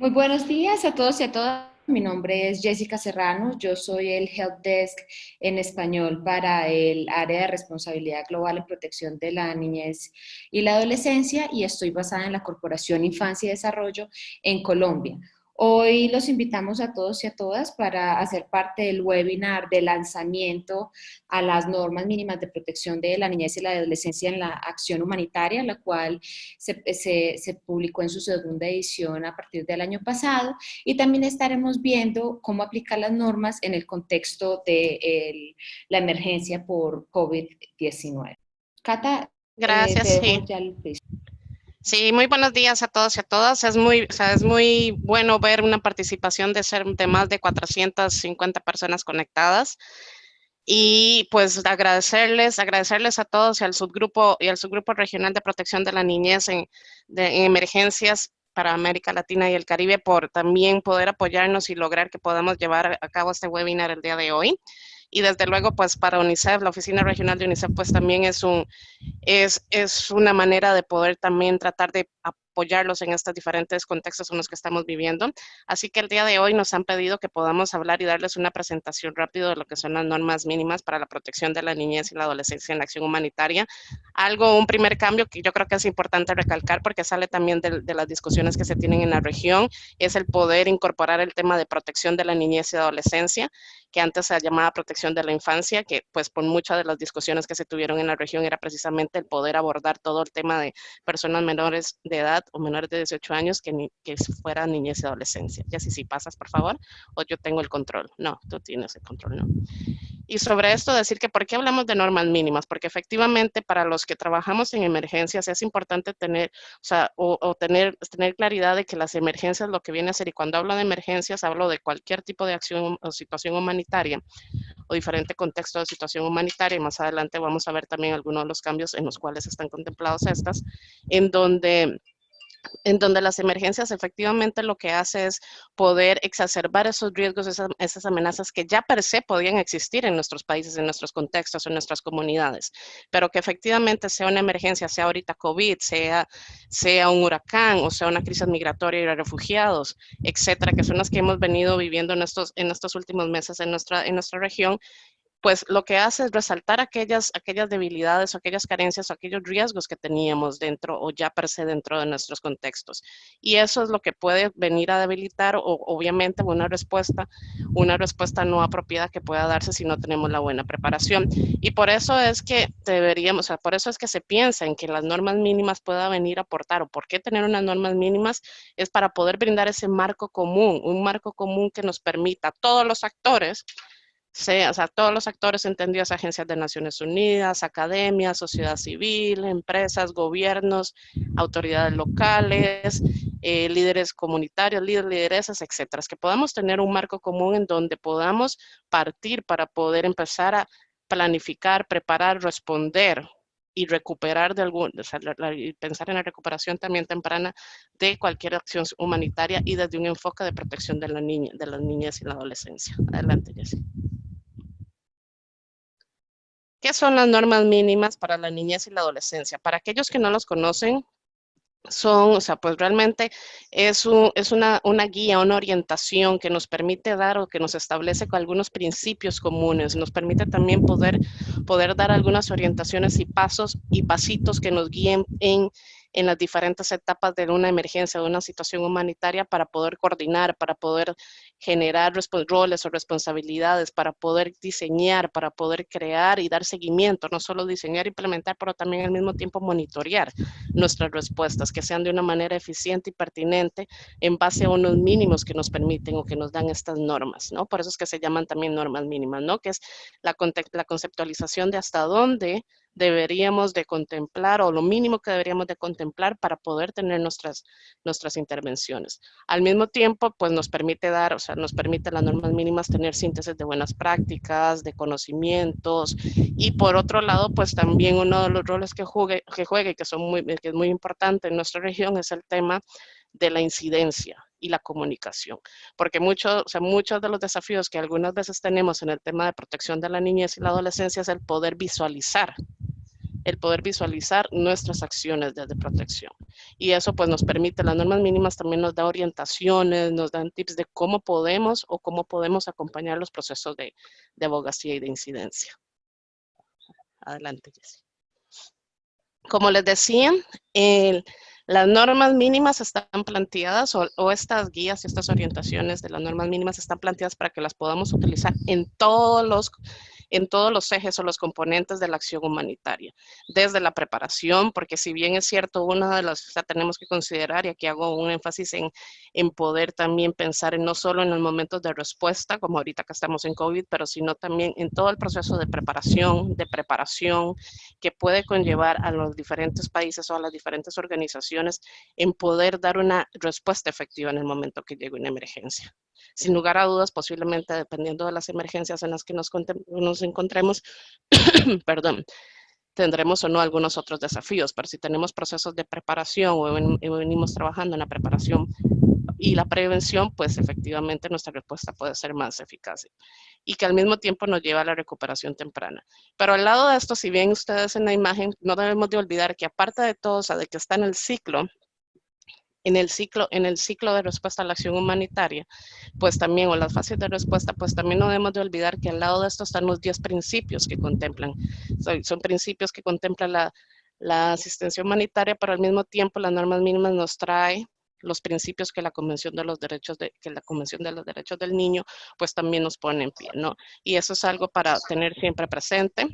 Muy buenos días a todos y a todas. Mi nombre es Jessica Serrano, yo soy el Help Desk en español para el área de responsabilidad global en protección de la niñez y la adolescencia y estoy basada en la Corporación Infancia y Desarrollo en Colombia. Hoy los invitamos a todos y a todas para hacer parte del webinar de lanzamiento a las normas mínimas de protección de la niñez y la adolescencia en la acción humanitaria, la cual se, publicó en su segunda edición a partir del año pasado y también estaremos viendo cómo aplicar las normas en el contexto de la emergencia por COVID-19. Cata, Gracias, eh, sí. Sí, muy buenos días a todos y a todas. Es muy, es muy bueno ver una participación de, ser, de más de 450 personas conectadas. Y pues agradecerles, agradecerles a todos y al subgrupo y al subgrupo regional de protección de la niñez en, en emergencias para América Latina y el Caribe por también poder apoyarnos y lograr que podamos llevar a cabo este webinar el día de hoy y desde luego pues para UNICEF, la oficina regional de UNICEF pues también es, un, es, es una manera de poder también tratar de apoyarlos en estos diferentes contextos en los que estamos viviendo. Así que el día de hoy nos han pedido que podamos hablar y darles una presentación rápido de lo que son las normas mínimas para la protección de la niñez y la adolescencia en la acción humanitaria. Algo, un primer cambio que yo creo que es importante recalcar porque sale también de, de las discusiones que se tienen en la región, es el poder incorporar el tema de protección de la niñez y adolescencia que antes se llamaba protección de la infancia, que pues por muchas de las discusiones que se tuvieron en la región era precisamente el poder abordar todo el tema de personas menores de edad o menores de 18 años que, ni, que fuera niñez y adolescencia. Ya si, si pasas, por favor, o yo tengo el control. No, tú tienes el control, no. Y sobre esto decir que por qué hablamos de normas mínimas, porque efectivamente para los que trabajamos en emergencias es importante tener, o tener, tener claridad de que las emergencias lo que viene a ser, y cuando hablo de emergencias hablo de cualquier tipo de acción o situación humanitaria o diferente contexto de situación humanitaria, y más adelante vamos a ver también algunos de los cambios en los cuales están contemplados estas, en donde en donde las emergencias efectivamente lo que hace es poder exacerbar esos riesgos, esas, amenazas que ya per se podían existir en nuestros países, en nuestros contextos, en nuestras comunidades, pero que efectivamente sea una emergencia, sea ahorita COVID, sea, sea un huracán o sea una crisis migratoria y de refugiados, etcétera, que son las que hemos venido viviendo en estos, en estos últimos meses en nuestra, en nuestra región, pues lo que hace es resaltar aquellas, aquellas debilidades o aquellas carencias o aquellos riesgos que teníamos dentro o ya per se dentro de nuestros contextos. Y eso es lo que puede venir a debilitar o obviamente una respuesta, una respuesta no apropiada que pueda darse si no tenemos la buena preparación. Y por eso es que deberíamos, o por eso es que se piensa en que las normas mínimas pueda venir a aportar o por qué tener unas normas mínimas es para poder brindar ese marco común, un marco común que nos permita a todos los actores sea, o sea, todos los actores entendidos, agencias de Naciones Unidas, academias, sociedad civil, empresas, gobiernos, autoridades locales, eh, líderes comunitarios, líderes, lideresas, etcétera. Que podamos tener un marco común en donde podamos partir para poder empezar a planificar, preparar, responder y recuperar de algún, o sea, pensar en la recuperación también temprana de cualquier acción humanitaria y desde un enfoque de protección de la niña, de las niñas y la adolescencia. Adelante, Jessie. ¿Qué son las normas mínimas para la niñez y la adolescencia? Para aquellos que no los conocen, son, o sea, pues realmente es, es una, una, guía, una orientación que nos permite dar o que nos establece con algunos principios comunes, nos permite también poder, poder dar algunas orientaciones y pasos y pasitos que nos guíen en en las diferentes etapas de una emergencia, de una situación humanitaria para poder coordinar, para poder generar roles o responsabilidades, para poder diseñar, para poder crear y dar seguimiento, no solo diseñar implementar, pero también al mismo tiempo monitorear nuestras respuestas, que sean de una manera eficiente y pertinente en base a unos mínimos que nos permiten o que nos dan estas normas, ¿no? Por eso es que se llaman también normas mínimas, ¿no? Que es la, la conceptualización de hasta dónde deberíamos de contemplar o lo mínimo que deberíamos de contemplar para poder tener nuestras, nuestras intervenciones. Al mismo tiempo, pues nos permite dar, o sea, nos permite las normas mínimas tener síntesis de buenas prácticas, de conocimientos y por otro lado, pues también uno de los roles que juegue, que juegue, que, son muy, que es muy importante en nuestra región es el tema de la incidencia y la comunicación. Porque muchos, o sea, muchos de los desafíos que algunas veces tenemos en el tema de protección de la niñez y la adolescencia es el poder visualizar el poder visualizar nuestras acciones desde protección. Y eso pues nos permite, las normas mínimas también nos da orientaciones, nos dan tips de cómo podemos o cómo podemos acompañar los procesos de, de abogacía y de incidencia. Adelante, Jessie. Como les decía, las normas mínimas están planteadas o, o, estas guías y estas orientaciones de las normas mínimas están planteadas para que las podamos utilizar en todos los en todos los ejes o los componentes de la acción humanitaria, desde la preparación, porque si bien es cierto, una de las, o tenemos que considerar, y aquí hago un énfasis en, en poder también pensar en no solo en los momentos de respuesta, como ahorita que estamos en COVID, pero sino también en todo el proceso de preparación, de preparación que puede conllevar a los diferentes países o a las diferentes organizaciones en poder dar una respuesta efectiva en el momento que llegue una emergencia. Sin lugar a dudas, posiblemente dependiendo de las emergencias en las que nos, nos encontremos, perdón, tendremos o no algunos otros desafíos, pero si tenemos procesos de preparación o, venimos trabajando en la preparación y la prevención, pues efectivamente nuestra respuesta puede ser más eficaz y que al mismo tiempo nos lleva a la recuperación temprana. Pero al lado de esto, si bien ustedes en la imagen, no debemos de olvidar que aparte de todo, o sea, de que está en el ciclo, en el ciclo, en el ciclo de respuesta a la acción humanitaria, pues también, o las fases de respuesta, pues también no debemos de olvidar que al lado de esto están los 10 principios que contemplan. Son, principios que contemplan la, la, asistencia humanitaria, pero al mismo tiempo las normas mínimas nos trae los principios que la Convención de los Derechos de, que la Convención de los Derechos del Niño, pues también nos pone en pie, ¿no? Y eso es algo para tener siempre presente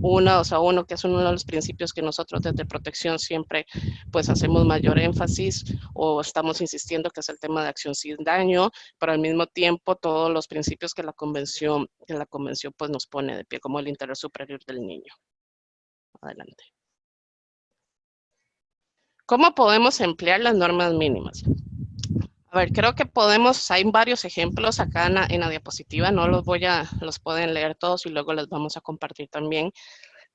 uno, o sea, uno que es uno de los principios que nosotros desde protección siempre pues hacemos mayor énfasis o estamos insistiendo que es el tema de acción sin daño, pero al mismo tiempo todos los principios que la convención, que la convención pues nos pone de pie como el interés superior del niño. Adelante. ¿Cómo podemos emplear las normas mínimas? A ver, creo que podemos, hay varios ejemplos acá en la, diapositiva, no los voy a, los pueden leer todos y luego les vamos a compartir también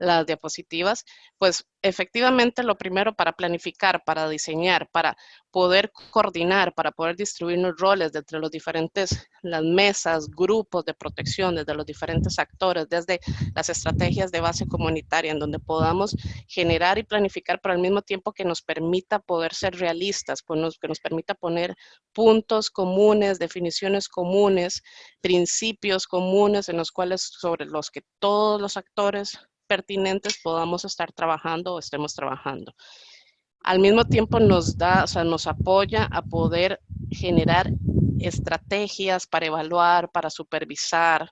las diapositivas, pues efectivamente lo primero para planificar, para diseñar, para poder coordinar, para poder distribuir los roles entre los diferentes, las mesas, grupos de protección, desde los diferentes actores, desde las estrategias de base comunitaria, en donde podamos generar y planificar, pero al mismo tiempo que nos permita poder ser realistas, que nos permita poner puntos comunes, definiciones comunes, principios comunes en los cuales, sobre los que todos los actores pertinentes podamos estar trabajando o estemos trabajando. Al mismo tiempo nos da, o sea, nos apoya a poder generar estrategias para evaluar, para supervisar,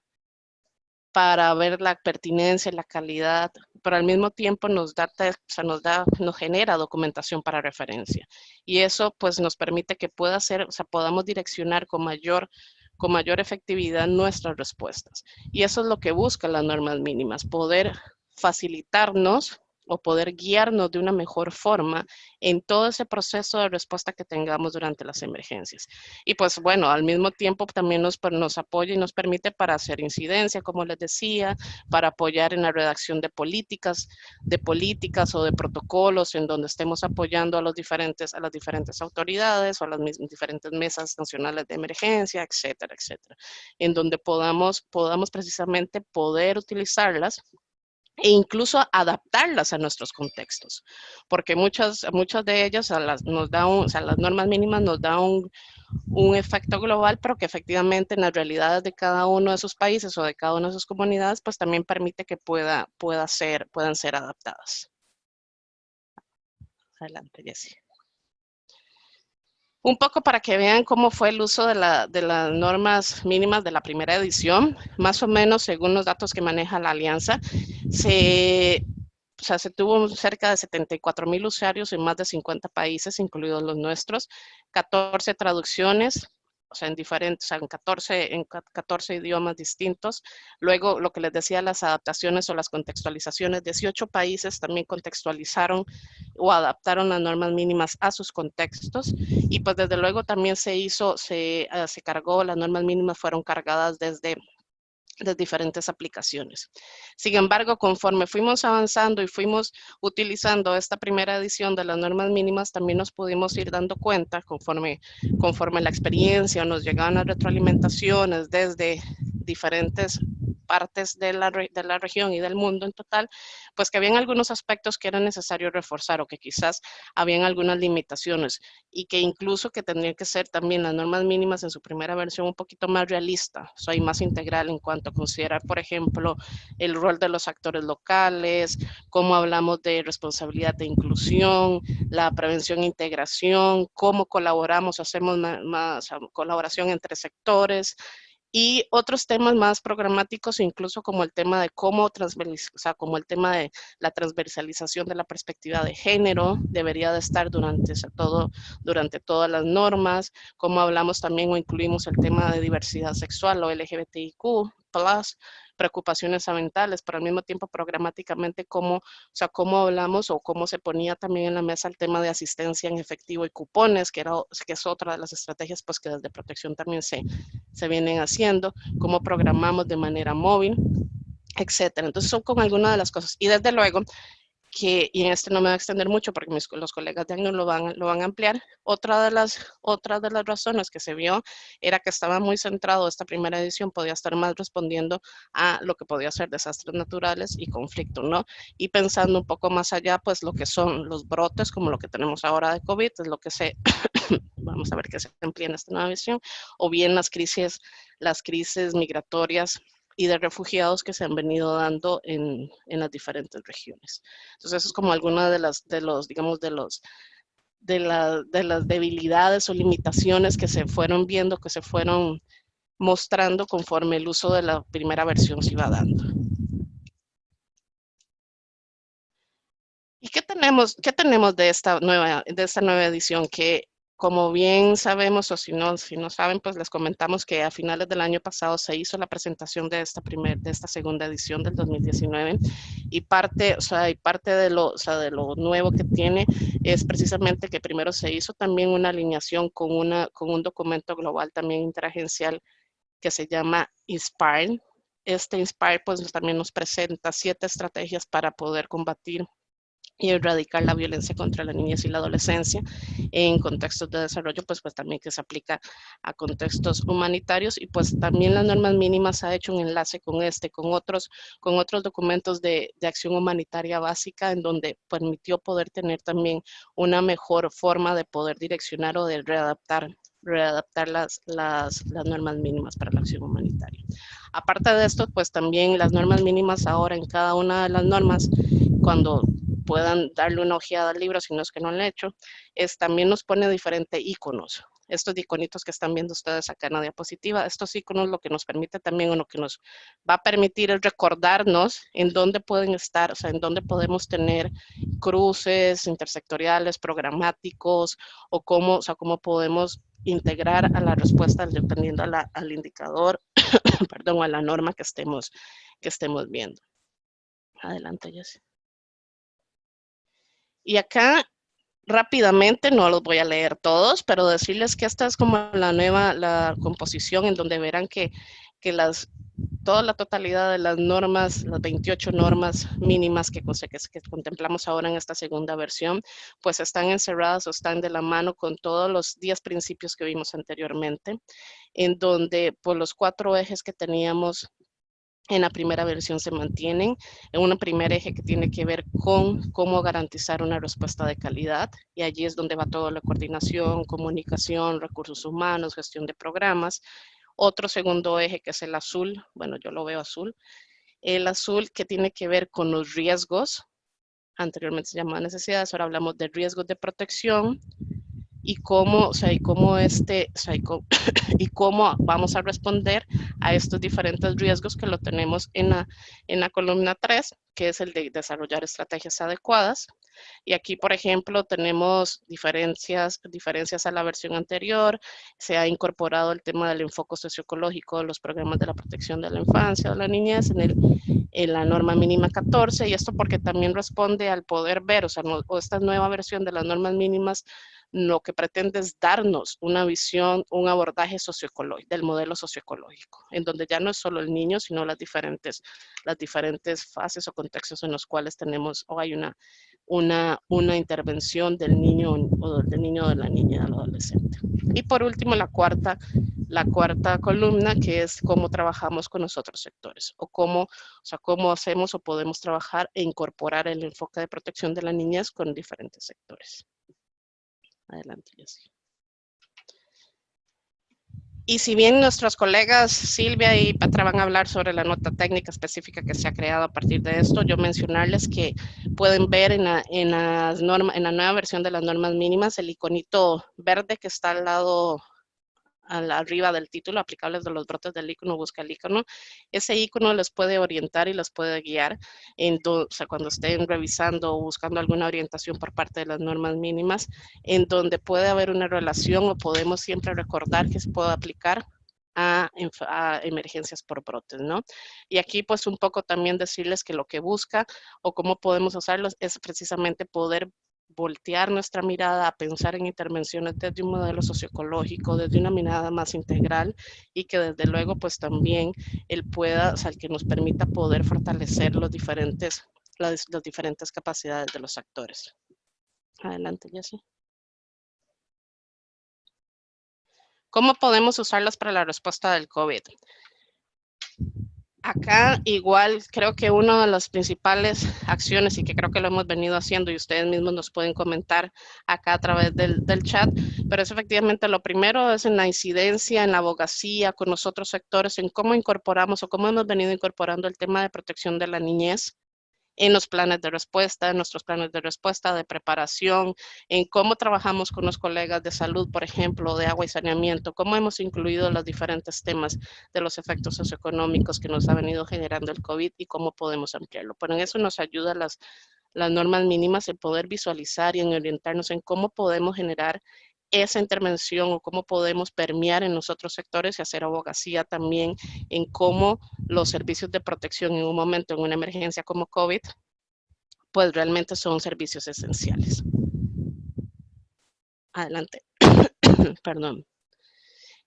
para ver la pertinencia, la calidad, pero al mismo tiempo nos da, o sea, nos da, nos genera documentación para referencia. Y eso pues nos permite que pueda ser, o sea, podamos direccionar con mayor con mayor efectividad nuestras respuestas. Y eso es lo que buscan las normas mínimas, poder facilitarnos o poder guiarnos de una mejor forma en todo ese proceso de respuesta que tengamos durante las emergencias. Y pues bueno, al mismo tiempo también nos, nos apoya y nos permite para hacer incidencia, como les decía, para apoyar en la redacción de políticas, de políticas o de protocolos en donde estemos apoyando a, los diferentes, a las diferentes autoridades o a las diferentes mesas nacionales de emergencia, etcétera, etcétera. En donde podamos, podamos precisamente poder utilizarlas e incluso adaptarlas a nuestros contextos, porque muchas, muchas de ellas las, nos da o sea, las normas mínimas nos dan un, un, efecto global, pero que efectivamente en las realidades de cada uno de sus países o de cada una de sus comunidades, pues también permite que pueda, pueda ser, puedan ser adaptadas. Adelante, Jessie. Un poco para que vean cómo fue el uso de, las normas mínimas de la primera edición, más o menos según los datos que maneja la alianza, se, tuvo cerca de 74 mil usuarios en más de 50 países, incluidos los nuestros, 14 traducciones, o sea, en diferentes, en 14, en 14 idiomas distintos. Luego, lo que les decía, las adaptaciones o las contextualizaciones, 18 países también contextualizaron o adaptaron las normas mínimas a sus contextos. Y pues desde luego también se hizo, se, eh, se cargó, las normas mínimas fueron cargadas desde de diferentes aplicaciones. Sin embargo, conforme fuimos avanzando y fuimos utilizando esta primera edición de las normas mínimas, también nos pudimos ir dando cuenta, conforme, conforme la experiencia nos llegaban las retroalimentaciones desde diferentes partes de la, de la región y del mundo en total, pues que habían algunos aspectos que era necesario reforzar o que quizás habían algunas limitaciones y que incluso que tendrían que ser también las normas mínimas en su primera versión un poquito más realista, o sea, más integral en cuanto a considerar, por ejemplo, el rol de los actores locales, cómo hablamos de responsabilidad de inclusión, la prevención e integración, cómo colaboramos, hacemos más, colaboración entre sectores, y otros temas más programáticos, incluso como el tema de cómo o sea, como el tema de la transversalización de la perspectiva de género, debería de estar durante todo, durante todas las normas, cómo hablamos también o incluimos el tema de diversidad sexual o LGBTIQ+, preocupaciones ambientales, pero al mismo tiempo programáticamente cómo, o sea, cómo hablamos o cómo se ponía también en la mesa el tema de asistencia en efectivo y cupones, que, era, que es otra de las estrategias pues que desde protección también se, se vienen haciendo, cómo programamos de manera móvil, etcétera. Entonces son como algunas de las cosas. Y desde luego, que, y en este no me va a extender mucho porque mis, los colegas de año lo van, lo van a ampliar, otra de, las, otra de las razones que se vio era que estaba muy centrado, esta primera edición podía estar más respondiendo a lo que podía ser desastres naturales y conflicto, ¿no? Y pensando un poco más allá, pues lo que son los brotes, como lo que tenemos ahora de COVID, es lo que se, vamos a ver que se amplía en esta nueva visión, o bien las crisis, las crisis migratorias y de refugiados que se han venido dando en, en las diferentes regiones. Entonces, eso es como alguna de las, de los, digamos, de los, de, la, de las debilidades o limitaciones que se fueron viendo, que se fueron mostrando conforme el uso de la primera versión se iba dando. ¿Y qué tenemos, qué tenemos de esta nueva, de esta nueva edición? Que como bien sabemos, o si no, si no saben, pues les comentamos que a finales del año pasado se hizo la presentación de esta, primer, de esta segunda edición del 2019 y parte, o sea, y parte de lo, o sea, de lo nuevo que tiene es precisamente que primero se hizo también una alineación con, una, con un documento global también interagencial que se llama INSPIRE. Este INSPIRE pues también nos presenta siete estrategias para poder combatir y erradicar la violencia contra la niñez y la adolescencia en contextos de desarrollo, pues, pues también que se aplica a contextos humanitarios y pues también las normas mínimas ha hecho un enlace con este, con otros, con otros documentos de, de acción humanitaria básica en donde permitió poder tener también una mejor forma de poder direccionar o de readaptar readaptar las, las, las, normas mínimas para la acción humanitaria. Aparte de esto, pues también las normas mínimas ahora en cada una de las normas, cuando puedan darle una ojeada al libro, si no es que no lo han hecho, es, también nos pone diferentes iconos. Estos iconitos que están viendo ustedes acá en la diapositiva, estos iconos lo que nos permite también o lo que nos va a permitir es recordarnos en dónde pueden estar, o sea, en dónde podemos tener cruces intersectoriales, programáticos, o cómo, o sea, cómo podemos integrar a la respuesta dependiendo al indicador, perdón, a la norma que estemos, que estemos viendo. Adelante, Jessy. Y acá rápidamente, no los voy a leer todos, pero decirles que esta es como la nueva la composición en donde verán que, que las, toda la totalidad de las normas, las 28 normas mínimas que, que, que, contemplamos ahora en esta segunda versión, pues están encerradas o están de la mano con todos los 10 principios que vimos anteriormente, en donde por los cuatro ejes que teníamos en la primera versión se mantienen en un primer eje que tiene que ver con cómo garantizar una respuesta de calidad y allí es donde va toda la coordinación, comunicación, recursos humanos, gestión de programas. Otro segundo eje que es el azul, bueno yo lo veo azul, el azul que tiene que ver con los riesgos, anteriormente se llamaba necesidades, ahora hablamos de riesgos de protección, y cómo, o sea, y cómo este, o sea, y cómo, vamos a responder a estos diferentes riesgos que lo tenemos en la, en la columna 3, que es el de desarrollar estrategias adecuadas. Y aquí, por ejemplo, tenemos diferencias, diferencias a la versión anterior. Se ha incorporado el tema del enfoque socioecológico de los programas de la protección de la infancia o la niñez en, el, en la norma mínima 14. Y esto porque también responde al poder ver, o sea, o esta nueva versión de las normas mínimas lo que pretende es darnos una visión, un abordaje socioecológico, del modelo socioecológico, en donde ya no es solo el niño, sino las diferentes, las diferentes fases o contextos en los cuales tenemos o hay una, una, una intervención del niño o del niño o de la niña al adolescente. Y por último, la cuarta, la cuarta columna, que es cómo trabajamos con los otros sectores, o cómo, o sea, cómo hacemos o podemos trabajar e incorporar el enfoque de protección de la niñez con diferentes sectores. Adelante, Jessica. Y si bien nuestros colegas Silvia y Patra van a hablar sobre la nota técnica específica que se ha creado a partir de esto, yo mencionarles que pueden ver en la, en las norma, en la nueva versión de las normas mínimas el iconito verde que está al lado arriba del título, aplicables de los brotes del icono, busca el icono. Ese icono les puede orientar y les puede guiar en o sea, cuando estén revisando o buscando alguna orientación por parte de las normas mínimas, en donde puede haber una relación o podemos siempre recordar que se puede aplicar a, a, emergencias por brotes, ¿no? Y aquí pues un poco también decirles que lo que busca o cómo podemos usarlos es precisamente poder voltear nuestra mirada a pensar en intervenciones desde un modelo socioecológico, desde una mirada más integral y que desde luego pues también él pueda, o sea, que nos permita poder fortalecer los diferentes, las, diferentes capacidades de los actores. Adelante, Jessy. ¿Cómo podemos usarlas para la respuesta del COVID? Acá igual creo que una de las principales acciones y que creo que lo hemos venido haciendo y ustedes mismos nos pueden comentar acá a través del, chat, pero es efectivamente lo primero es en la incidencia, en la abogacía con los otros sectores, en cómo incorporamos o cómo hemos venido incorporando el tema de protección de la niñez en los planes de respuesta, en nuestros planes de respuesta, de preparación, en cómo trabajamos con los colegas de salud, por ejemplo, de agua y saneamiento, cómo hemos incluido los diferentes temas de los efectos socioeconómicos que nos ha venido generando el COVID y cómo podemos ampliarlo. Pero eso nos ayuda las, las normas mínimas, el poder visualizar y en orientarnos en cómo podemos generar esa intervención o cómo podemos permear en los otros sectores y hacer abogacía también en cómo los servicios de protección en un momento, en una emergencia como COVID, pues realmente son servicios esenciales. Adelante. Perdón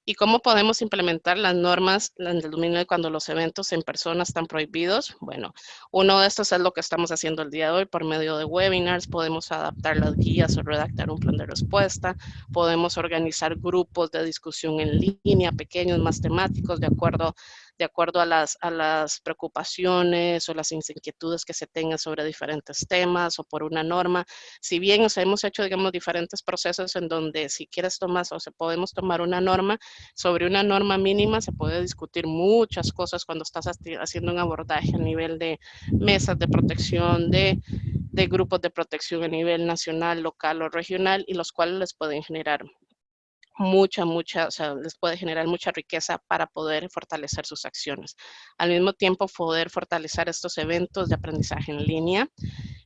y cómo podemos implementar las normas del dominio cuando los eventos en persona están prohibidos. Bueno, uno de estos es lo que estamos haciendo el día de hoy por medio de webinars. Podemos adaptar las guías o redactar un plan de respuesta. Podemos organizar grupos de discusión en línea, pequeños, más temáticos, de acuerdo de acuerdo a las, a las preocupaciones o las inquietudes que se tengan sobre diferentes temas o por una norma. Si bien hemos hecho, digamos, diferentes procesos en donde si quieres tomar o se podemos tomar una norma, sobre una norma mínima se puede discutir muchas cosas cuando estás haciendo un abordaje a nivel de mesas de protección, de, de grupos de protección a nivel nacional, local o regional y los cuales les pueden generar mucha, mucha, o sea, les puede generar mucha riqueza para poder fortalecer sus acciones. Al mismo tiempo, poder fortalecer estos eventos de aprendizaje en línea,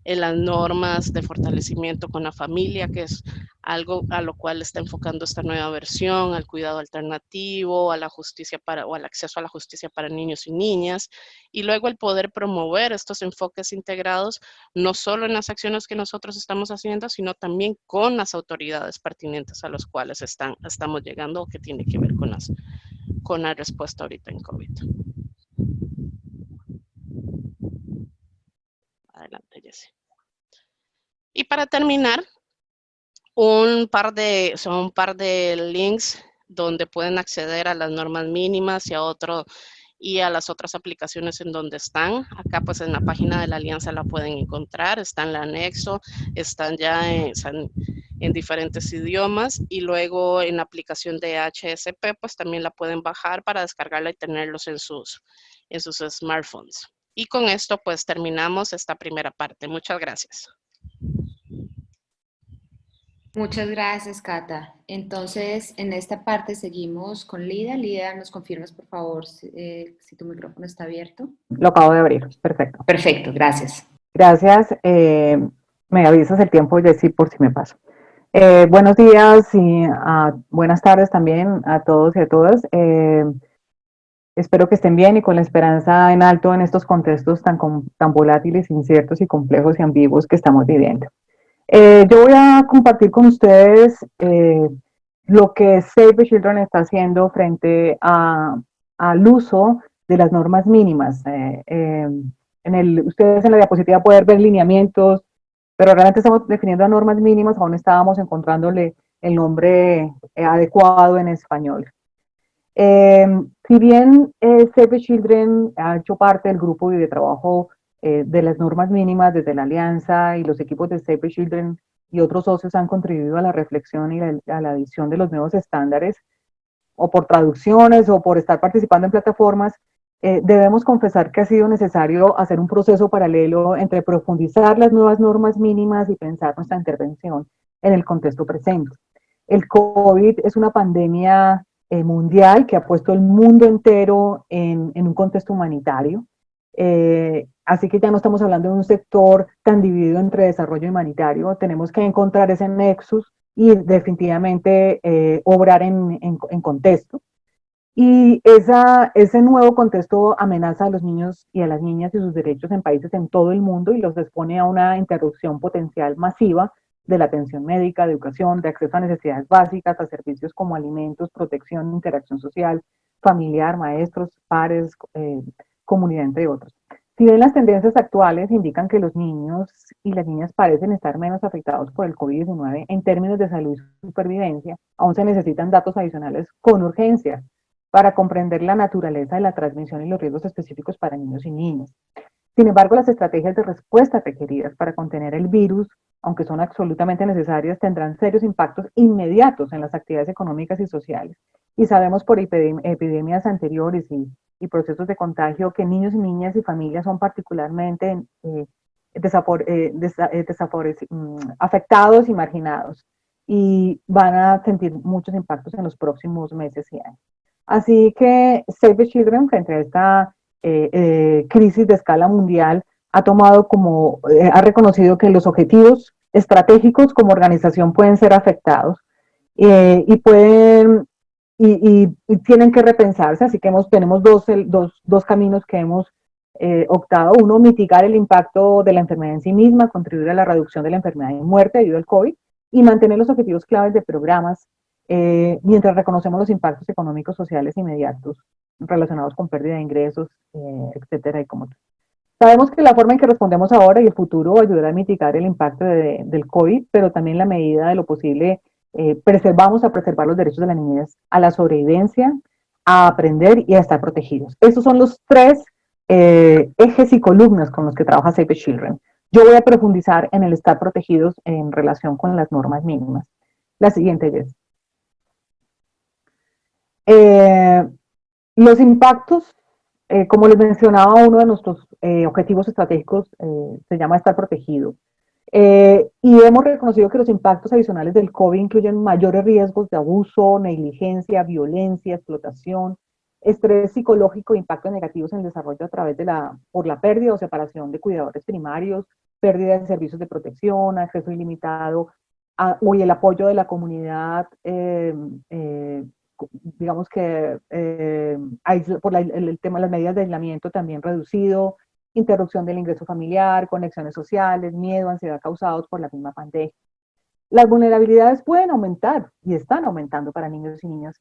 en las normas de fortalecimiento con la familia, que es algo a lo cual está enfocando esta nueva versión, al cuidado alternativo, a la justicia o al acceso a la justicia para niños y niñas, y luego el poder promover estos enfoques integrados, no solo en las acciones que nosotros estamos haciendo, sino también con las autoridades pertinentes a los cuales están, estamos llegando o que tiene que ver con, las, con la respuesta ahorita en COVID. Adelante, Jesse. Y para terminar, un par de, son un par de links donde pueden acceder a las normas mínimas y a otro y a las otras aplicaciones en donde están. Acá pues en la página de la alianza la pueden encontrar, está en el anexo, están ya en, en diferentes idiomas y luego en la aplicación de HSP pues también la pueden bajar para descargarla y tenerlos en sus, en sus smartphones. Y con esto pues terminamos esta primera parte. Muchas gracias. Muchas gracias, Cata. Entonces, en esta parte seguimos con Lida. Lida, ¿nos confirmas, por favor, si, eh, tu micrófono está abierto? Lo acabo de abrir, perfecto. Perfecto, gracias. Gracias. Eh, me avisas el tiempo, Jessy, por si me paso. Eh, buenos días y uh, buenas tardes también a todos y a todas. espero que estén bien y con la esperanza en alto en estos contextos tan, tan volátiles, inciertos y complejos y ambiguos que estamos viviendo. Eh, yo voy a compartir con ustedes eh, lo que Save the Children está haciendo frente a, al uso de las normas mínimas. Eh, el, ustedes en la diapositiva pueden ver lineamientos, pero realmente estamos definiendo normas mínimas, aún estábamos encontrándole el nombre adecuado en español. Em, si bien Save the Children ha hecho parte del grupo de trabajo eh, de las normas mínimas desde la Alianza y los equipos de Save the Children y otros socios han contribuido a la reflexión y a la adición de los nuevos estándares, o por traducciones o por estar participando en plataformas, eh, debemos confesar que ha sido necesario hacer un proceso paralelo entre profundizar las nuevas normas mínimas y pensar nuestra intervención en el contexto presente. El COVID es una pandemia eh, mundial que ha puesto el mundo entero en, un contexto humanitario. Eh, así que ya no estamos hablando de un sector tan dividido entre desarrollo humanitario, tenemos que encontrar ese nexus y definitivamente obrar en, contexto. Y ese nuevo contexto amenaza a los niños y a las niñas y sus derechos en países en todo el mundo y los expone a una interrupción potencial masiva de la atención médica, de educación, de acceso a necesidades básicas, a servicios como alimentos, protección, interacción social, familiar, maestros, pares, eh, comunidad, entre otros. Si bien las tendencias actuales indican que los niños y las niñas parecen estar menos afectados por el COVID-19 en términos de salud y supervivencia, aún se necesitan datos adicionales con urgencia para comprender la naturaleza de la transmisión y los riesgos específicos para niños y niñas. Sin embargo, las estrategias de respuesta requeridas para contener el virus, aunque son absolutamente necesarias, tendrán serios impactos inmediatos en las actividades económicas y sociales. Y sabemos por epidemias anteriores y, procesos de contagio que niños y niñas y familias son particularmente eh, eh, eh, mm, afectados y marginados y van a sentir muchos impactos en los próximos meses y años. Así que Save the Children, frente a esta eh, eh, crisis de escala mundial, ha tomado como, eh, ha reconocido que los objetivos estratégicos como organización pueden ser afectados y pueden, y, tienen que repensarse, así que hemos, tenemos dos, dos, dos caminos que hemos optado. Uno, mitigar el impacto de la enfermedad en sí misma, contribuir a la reducción de la enfermedad y muerte debido al COVID, y mantener los objetivos claves de programas eh, mientras reconocemos los impactos económicos sociales inmediatos relacionados con pérdida de ingresos, eh, etcétera, y como Sabemos que la forma en que respondemos ahora y el futuro ayudará a mitigar el impacto del COVID, pero también la medida de lo posible eh, preservamos a preservar los derechos de las niñez a la sobrevivencia, a aprender y a estar protegidos. Estos son los tres ejes y columnas con los que trabaja Save the Children. Yo voy a profundizar en el estar protegidos en relación con las normas mínimas. La siguiente, es eh, los impactos, eh, como les mencionaba, uno de nuestros eh, objetivos estratégicos se llama estar protegido. Y hemos reconocido que los impactos adicionales del COVID incluyen mayores riesgos de abuso, negligencia, violencia, explotación, estrés psicológico impactos negativos en el desarrollo a través de la, por la pérdida o separación de cuidadores primarios, pérdida de servicios de protección, acceso ilimitado, a, y el apoyo de la comunidad digamos que eh, por el, tema de las medidas de aislamiento también reducido, interrupción del ingreso familiar, conexiones sociales, miedo, ansiedad causados por la misma pandemia. Las vulnerabilidades pueden aumentar y están aumentando para niños y niñas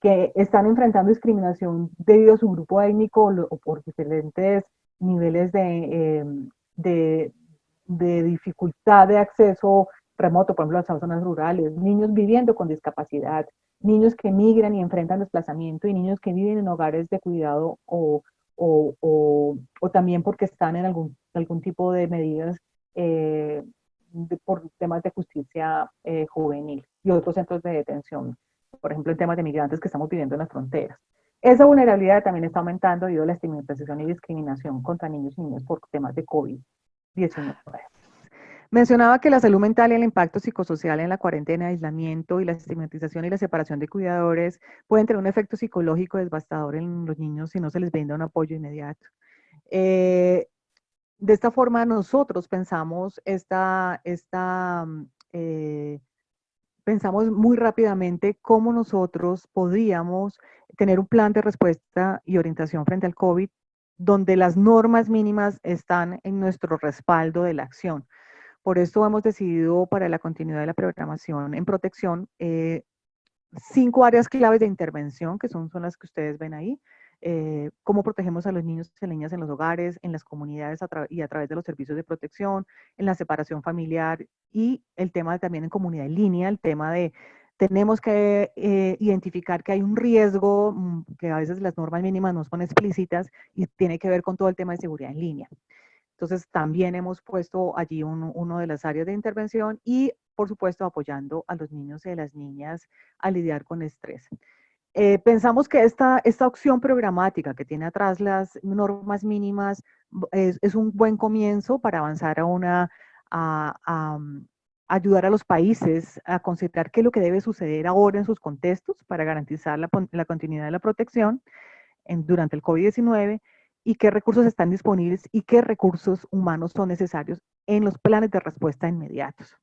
que están enfrentando discriminación debido a su grupo étnico o, por diferentes niveles de, em, de dificultad de acceso remoto, por ejemplo, a las zonas rurales, niños viviendo con discapacidad, niños que migran y enfrentan desplazamiento y niños que viven en hogares de cuidado o, o, o, también porque están en algún, algún tipo de medidas eh, por temas de justicia eh, juvenil y otros centros de detención, por ejemplo, en temas de migrantes que estamos viviendo en las fronteras. Esa vulnerabilidad también está aumentando debido a la estigmatización y discriminación contra niños y niñas por temas de COVID-19. Mencionaba que la salud mental y el impacto psicosocial en la cuarentena, aislamiento y la estigmatización y la separación de cuidadores pueden tener un efecto psicológico devastador en los niños si no se les brinda un apoyo inmediato. Eh, de esta forma nosotros pensamos esta, esta mm, eh, pensamos muy rápidamente cómo nosotros podríamos tener un plan de respuesta y orientación frente al COVID donde las normas mínimas están en nuestro respaldo de la acción. Por eso hemos decidido para la continuidad de la programación en protección eh, cinco áreas claves de intervención, que son, son las que ustedes ven ahí. eh, cómo protegemos a los niños y niñas en los hogares, en las comunidades y a través de los servicios de protección, en la separación familiar y el tema también en comunidad en línea, el tema de tenemos que eh, identificar que hay un riesgo mm, que a veces las normas mínimas no son explícitas y tiene que ver con todo el tema de seguridad en línea. Entonces también hemos puesto allí uno de las áreas de intervención y por supuesto apoyando a los niños y a las niñas a lidiar con estrés. Eh, pensamos que esta, esta opción programática que tiene atrás las normas mínimas es, es un buen comienzo para avanzar a una, a, mm, ayudar a los países a considerar qué es lo que debe suceder ahora en sus contextos para garantizar la, la continuidad de la protección en, durante el COVID-19 y qué recursos están disponibles y qué recursos humanos son necesarios en los planes de respuesta inmediatos.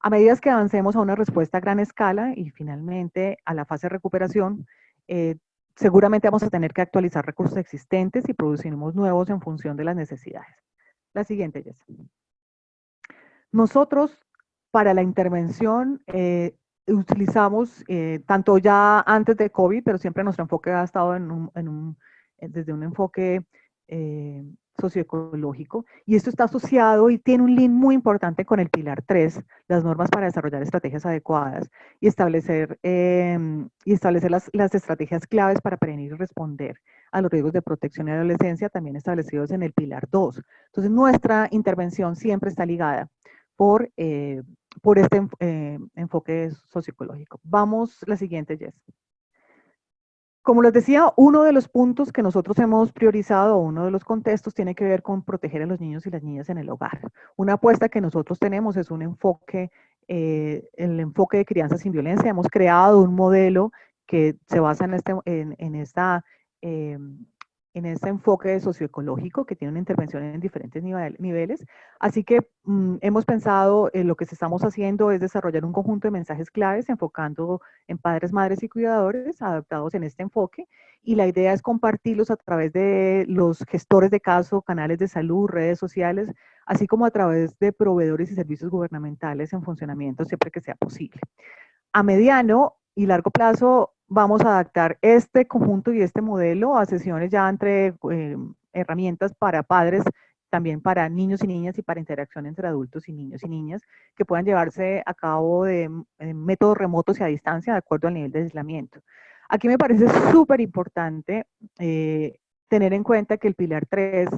A medida que avancemos a una respuesta a gran escala y finalmente a la fase de recuperación, eh, seguramente vamos a tener que actualizar recursos existentes y produciremos nuevos en función de las necesidades. La siguiente, Jess. Nosotros, para la intervención, eh, utilizamos, eh, tanto ya antes de COVID, pero siempre nuestro enfoque ha estado en un, desde un enfoque socioecológico y esto está asociado y tiene un link muy importante con el pilar 3, las normas para desarrollar estrategias adecuadas y establecer, em, y establecer las, las, estrategias claves para prevenir y responder a los riesgos de protección y adolescencia también establecidos en el pilar 2. Entonces nuestra intervención siempre está ligada por, eh, por este eh, enfoque socioecológico. Vamos, la siguiente, Jess. Como les decía, uno de los puntos que nosotros hemos priorizado, uno de los contextos, tiene que ver con proteger a los niños y las niñas en el hogar. Una apuesta que nosotros tenemos es un enfoque, eh, el enfoque de crianza sin violencia. Hemos creado un modelo que se basa en, este, en, esta em, en este enfoque socioecológico que tiene una intervención en diferentes niveles. Así que mm, hemos pensado, en lo que estamos haciendo es desarrollar un conjunto de mensajes claves enfocando en padres, madres y cuidadores adaptados en este enfoque. Y la idea es compartirlos a través de los gestores de caso, canales de salud, redes sociales, así como a través de proveedores y servicios gubernamentales en funcionamiento siempre que sea posible. A mediano y largo plazo vamos a adaptar este conjunto y este modelo a sesiones ya entre eh, herramientas para padres, también para niños y niñas y para interacción entre adultos y niños y niñas que puedan llevarse a cabo de, métodos remotos y a distancia de acuerdo al nivel de aislamiento. Aquí me parece súper importante eh, tener en cuenta que el pilar 3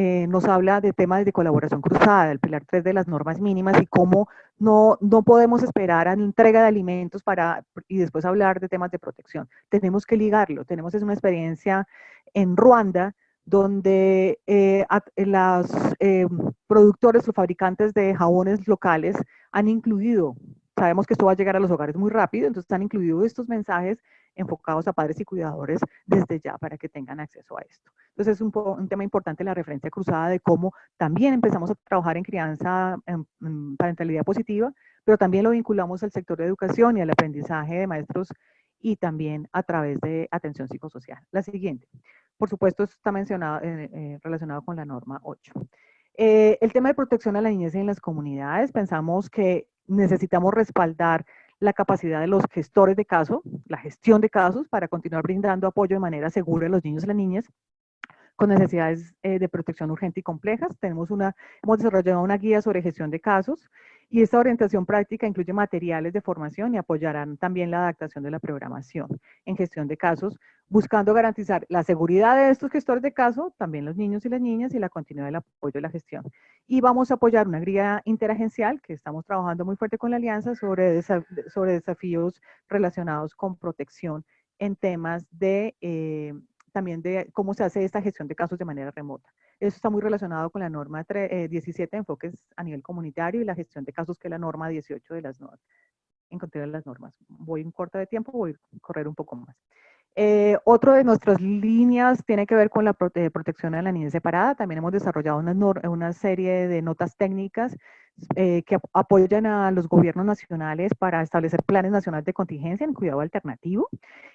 eh, nos habla de temas de colaboración cruzada, el pilar 3 de las normas mínimas y cómo no, no podemos esperar a la entrega de alimentos para, y después hablar de temas de protección. Tenemos que ligarlo. Tenemos es una experiencia en Ruanda donde eh, los eh, productores o fabricantes de jabones locales han incluido, sabemos que esto va a llegar a los hogares muy rápido, entonces han incluido estos mensajes enfocados a padres y cuidadores desde ya para que tengan acceso a esto. Entonces es un, un tema importante la referencia cruzada de cómo también empezamos a trabajar en crianza, en, parentalidad positiva, pero también lo vinculamos al sector de educación y al aprendizaje de maestros y también a través de atención psicosocial. La siguiente. Por supuesto, esto está mencionado, eh, eh, relacionado con la norma 8. Eh, el tema de protección a la niñez en las comunidades, pensamos que necesitamos respaldar la capacidad de los gestores de caso, la gestión de casos, para continuar brindando apoyo de manera segura a los niños y las niñas con necesidades eh, de protección urgente y complejas. Tenemos una, hemos desarrollado una guía sobre gestión de casos y esta orientación práctica incluye materiales de formación y apoyarán también la adaptación de la programación en gestión de casos, buscando garantizar la seguridad de estos gestores de caso, también los niños y las niñas, y la continuidad del apoyo de la gestión. Y vamos a apoyar una guía interagencial que estamos trabajando muy fuerte con la Alianza sobre, sobre desafíos relacionados con protección en temas de eh, también de cómo se hace esta gestión de casos de manera remota. Eso está muy relacionado con la norma 17 de enfoques a nivel comunitario y la gestión de casos que es la norma 18 de las normas. Encontré las normas. Voy en corta de tiempo, voy a correr un poco más. Eh, otro de nuestras líneas tiene que ver con la protección de la niñez separada. También hemos desarrollado una, una serie de notas técnicas eh, que apoyan a los gobiernos nacionales para establecer planes nacionales de contingencia en cuidado alternativo.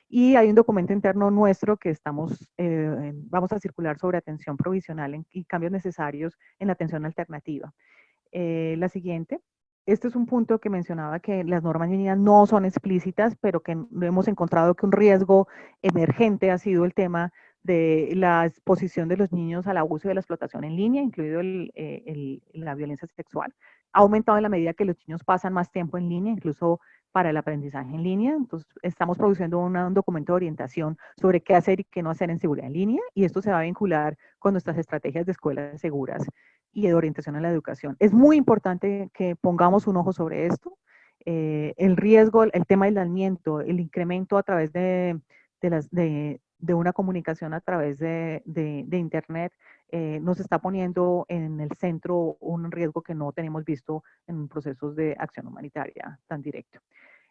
Y hay un documento interno nuestro que estamos, eh, vamos a circular sobre atención provisional y cambios necesarios en la atención alternativa. la siguiente. Este es un punto que mencionaba que las normas mínimas no son explícitas, pero que hemos encontrado que un riesgo emergente ha sido el tema de la exposición de los niños al abuso y a la explotación en línea, incluido eh, la violencia sexual. Ha aumentado en la medida que los niños pasan más tiempo en línea, incluso para el aprendizaje en línea. Entonces, estamos produciendo un documento de orientación sobre qué hacer y qué no hacer en seguridad en línea, y esto se va a vincular con nuestras estrategias de escuelas seguras y de orientación a la educación. Es muy importante que pongamos un ojo sobre esto. Eh, el riesgo, el tema del aislamiento, el incremento a través de, las, de, una comunicación a través de, Internet, eh, nos está poniendo en el centro un riesgo que no tenemos visto en procesos de acción humanitaria tan directo.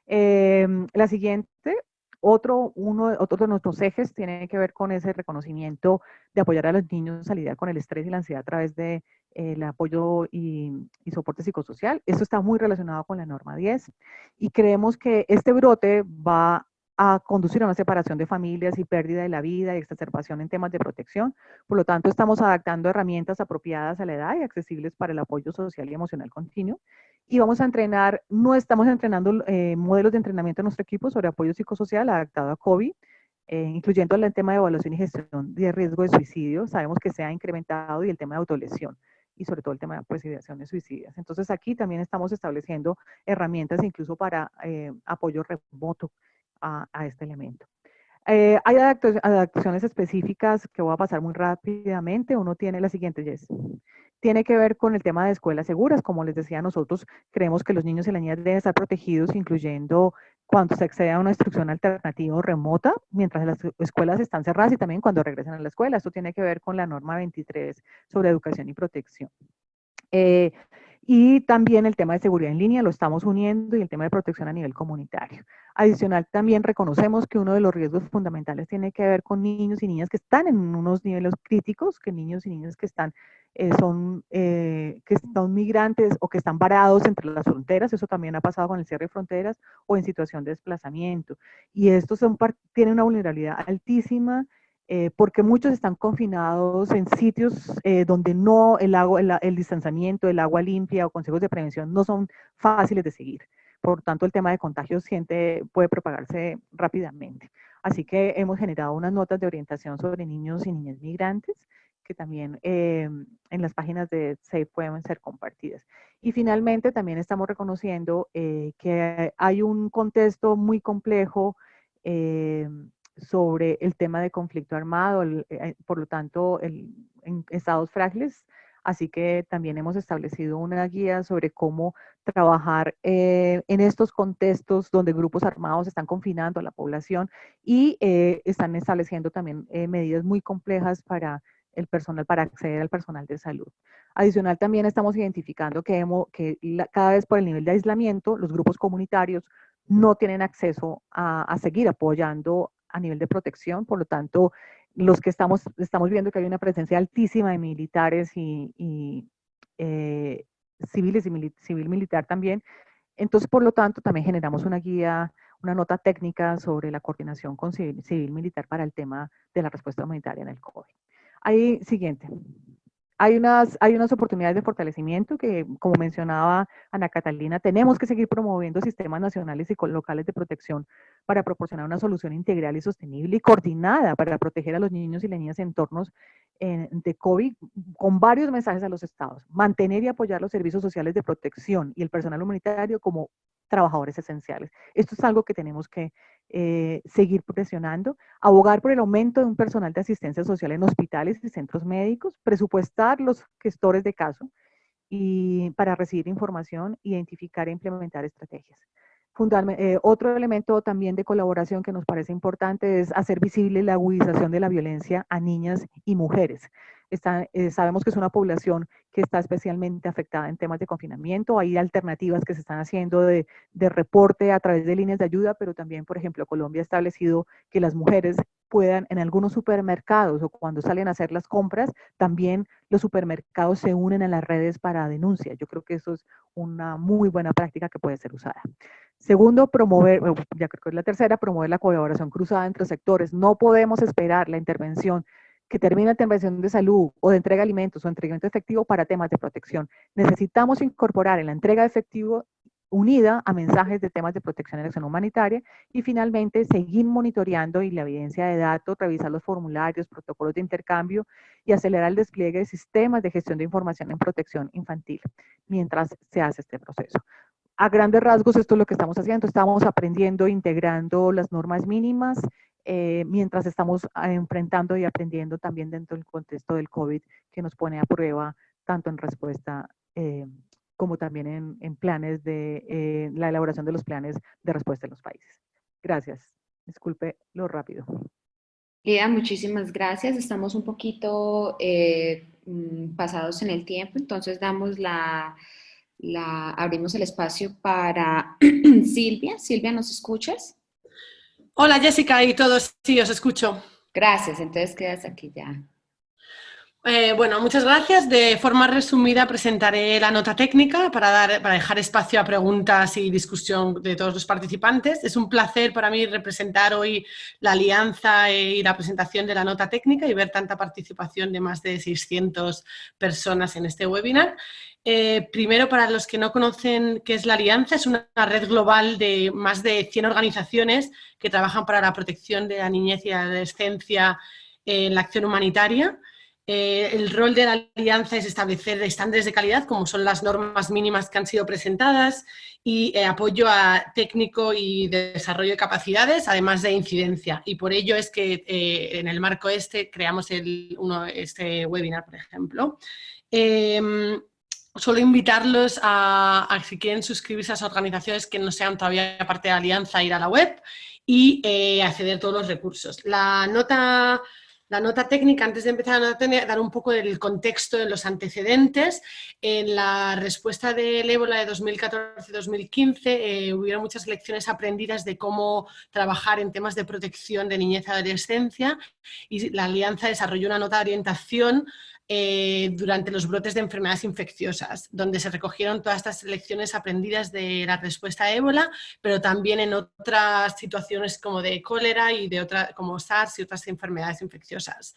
Em, la siguiente, otro, uno, otro de nuestros ejes tiene que ver con ese reconocimiento de apoyar a los niños a lidiar con el estrés y la ansiedad a través de eh, el apoyo y, soporte psicosocial. Esto está muy relacionado con la norma 10 y creemos que este brote va a conducir a una separación de familias y pérdida de la vida y exacerbación en temas de protección. Por lo tanto, estamos adaptando herramientas apropiadas a la edad y accesibles para el apoyo social y emocional continuo. Y vamos a entrenar, no estamos entrenando eh, modelos de entrenamiento en nuestro equipo sobre apoyo psicosocial adaptado a COVID, eh, incluyendo el tema de evaluación y gestión de riesgo de suicidio. Sabemos que se ha incrementado y el tema de autolesión y sobre todo el tema de pues, ideaciones suicidas. Entonces aquí también estamos estableciendo herramientas incluso para eh, apoyo remoto a, este elemento. Eh, hay adaptaciones específicas que voy a pasar muy rápidamente. Uno tiene la siguiente, Jess. Tiene que ver con el tema de escuelas seguras. Como les decía, nosotros creemos que los niños y las niñas deben estar protegidos, incluyendo cuando se accede a una instrucción alternativa o remota, mientras las escuelas están cerradas y también cuando regresan a la escuela. Esto tiene que ver con la norma 23 sobre educación y protección. Eh, y también el tema de seguridad en línea lo estamos uniendo y el tema de protección a nivel comunitario. Adicional, también reconocemos que uno de los riesgos fundamentales tiene que ver con niños y niñas que están en unos niveles críticos, que niños y niñas que están, eh, son, eh, que son migrantes o que están varados entre las fronteras, eso también ha pasado con el cierre de fronteras o en situación de desplazamiento. Y estos son, tienen una vulnerabilidad altísima eh, porque muchos están confinados en sitios eh, donde no el, agua, el, distanciamiento, el agua limpia o consejos de prevención no son fáciles de seguir. Por tanto, el tema de contagios siente, puede propagarse rápidamente. Así que hemos generado unas notas de orientación sobre niños y niñas migrantes que también eh, en las páginas de SAFE pueden ser compartidas. Y finalmente también estamos reconociendo que hay un contexto muy complejo sobre el tema de conflicto armado, eh, por lo tanto, en estados frágiles. Así que también hemos establecido una guía sobre cómo trabajar eh, en estos contextos donde grupos armados están confinando a la población y eh, están estableciendo también medidas muy complejas para el personal, para acceder al personal de salud. Adicional, también estamos identificando que, cada vez por el nivel de aislamiento, los grupos comunitarios no tienen acceso a seguir apoyando a nivel de protección, por lo tanto, los que estamos, estamos viendo que hay una presencia altísima de militares y, eh, civiles y civil militar también. Entonces, por lo tanto, también generamos una guía, una nota técnica sobre la coordinación con civil, civil militar para el tema de la respuesta humanitaria en el COVID. Ahí, siguiente. Hay unas, hay unas oportunidades de fortalecimiento que, como mencionaba Ana Catalina, tenemos que seguir promoviendo sistemas nacionales y locales de protección para proporcionar una solución integral y sostenible y coordinada para proteger a los niños y las niñas en entornos de COVID con varios mensajes a los estados. Mantener y apoyar los servicios sociales de protección y el personal humanitario como trabajadores esenciales. Esto es algo que tenemos que eh, seguir presionando, abogar por el aumento de un personal de asistencia social en hospitales y centros médicos, presupuestar los gestores de caso y para recibir información, identificar e implementar estrategias. Eh, otro elemento también de colaboración que nos parece importante es hacer visible la agudización de la violencia a niñas y mujeres. Eh, sabemos que es una población que está especialmente afectada en temas de confinamiento. Hay alternativas que se están haciendo de, reporte a través de líneas de ayuda, pero también, por ejemplo, Colombia ha establecido que las mujeres puedan en algunos supermercados o cuando salen a hacer las compras, también los supermercados se unen a las redes para denuncia. Yo creo que eso es una muy buena práctica que puede ser usada. Segundo, promover, ya creo que es la tercera, promover la colaboración cruzada entre sectores. No podemos esperar la intervención que termina la intervención de salud o de entrega de alimentos o entregamiento efectivo para temas de protección. Necesitamos incorporar en la entrega de efectivo unida a mensajes de temas de protección y acción humanitaria y finalmente seguir monitoreando y la evidencia de datos, revisar los formularios, protocolos de intercambio y acelerar el despliegue de sistemas de gestión de información en protección infantil mientras se hace este proceso. A grandes rasgos esto es lo que estamos haciendo, estamos aprendiendo, integrando las normas mínimas eh, mientras estamos ah, enfrentando y aprendiendo también dentro del contexto del COVID que nos pone a prueba tanto en respuesta eh, como también en, planes de eh, la elaboración de los planes de respuesta en los países. Gracias. Disculpe lo rápido. Lida, muchísimas gracias. Estamos un poquito eh, mm, pasados en el tiempo, entonces damos la, la, abrimos el espacio para Silvia. Silvia, ¿nos escuchas? Hola Jessica y todos, sí, os escucho. Gracias, entonces quedas aquí ya. Eh, bueno, muchas gracias. De forma resumida presentaré la nota técnica para, dar, para dejar espacio a preguntas y discusión de todos los participantes. Es un placer para mí representar hoy la alianza y la presentación de la nota técnica y ver tanta participación de más de 600 personas en este webinar. Eh, primero, para los que no conocen qué es la Alianza, es una red global de más de 100 organizaciones que trabajan para la protección de la niñez y la adolescencia en la acción humanitaria. Eh, el rol de la alianza es establecer estándares de calidad, como son las normas mínimas que han sido presentadas, y eh, apoyo a técnico y de desarrollo de capacidades, además de incidencia. Y por ello es que eh, en el marco este creamos el, uno, este webinar, por ejemplo. Em, solo invitarlos a, si quieren suscribirse a esas organizaciones que no sean todavía parte de la alianza, ir a la web y acceder a todos los recursos. La nota la nota técnica, antes de empezar a dar un poco del contexto de los antecedentes, en la respuesta del ébola de 2014-2015 eh, muchas lecciones aprendidas de cómo trabajar en temas de protección de niñez y adolescencia y la Alianza desarrolló una nota de orientación eh, durante los brotes de enfermedades infecciosas, donde se recogieron todas estas lecciones aprendidas de la respuesta a ébola, pero también en otras situaciones como de cólera y de otra, como SARS y otras enfermedades infecciosas.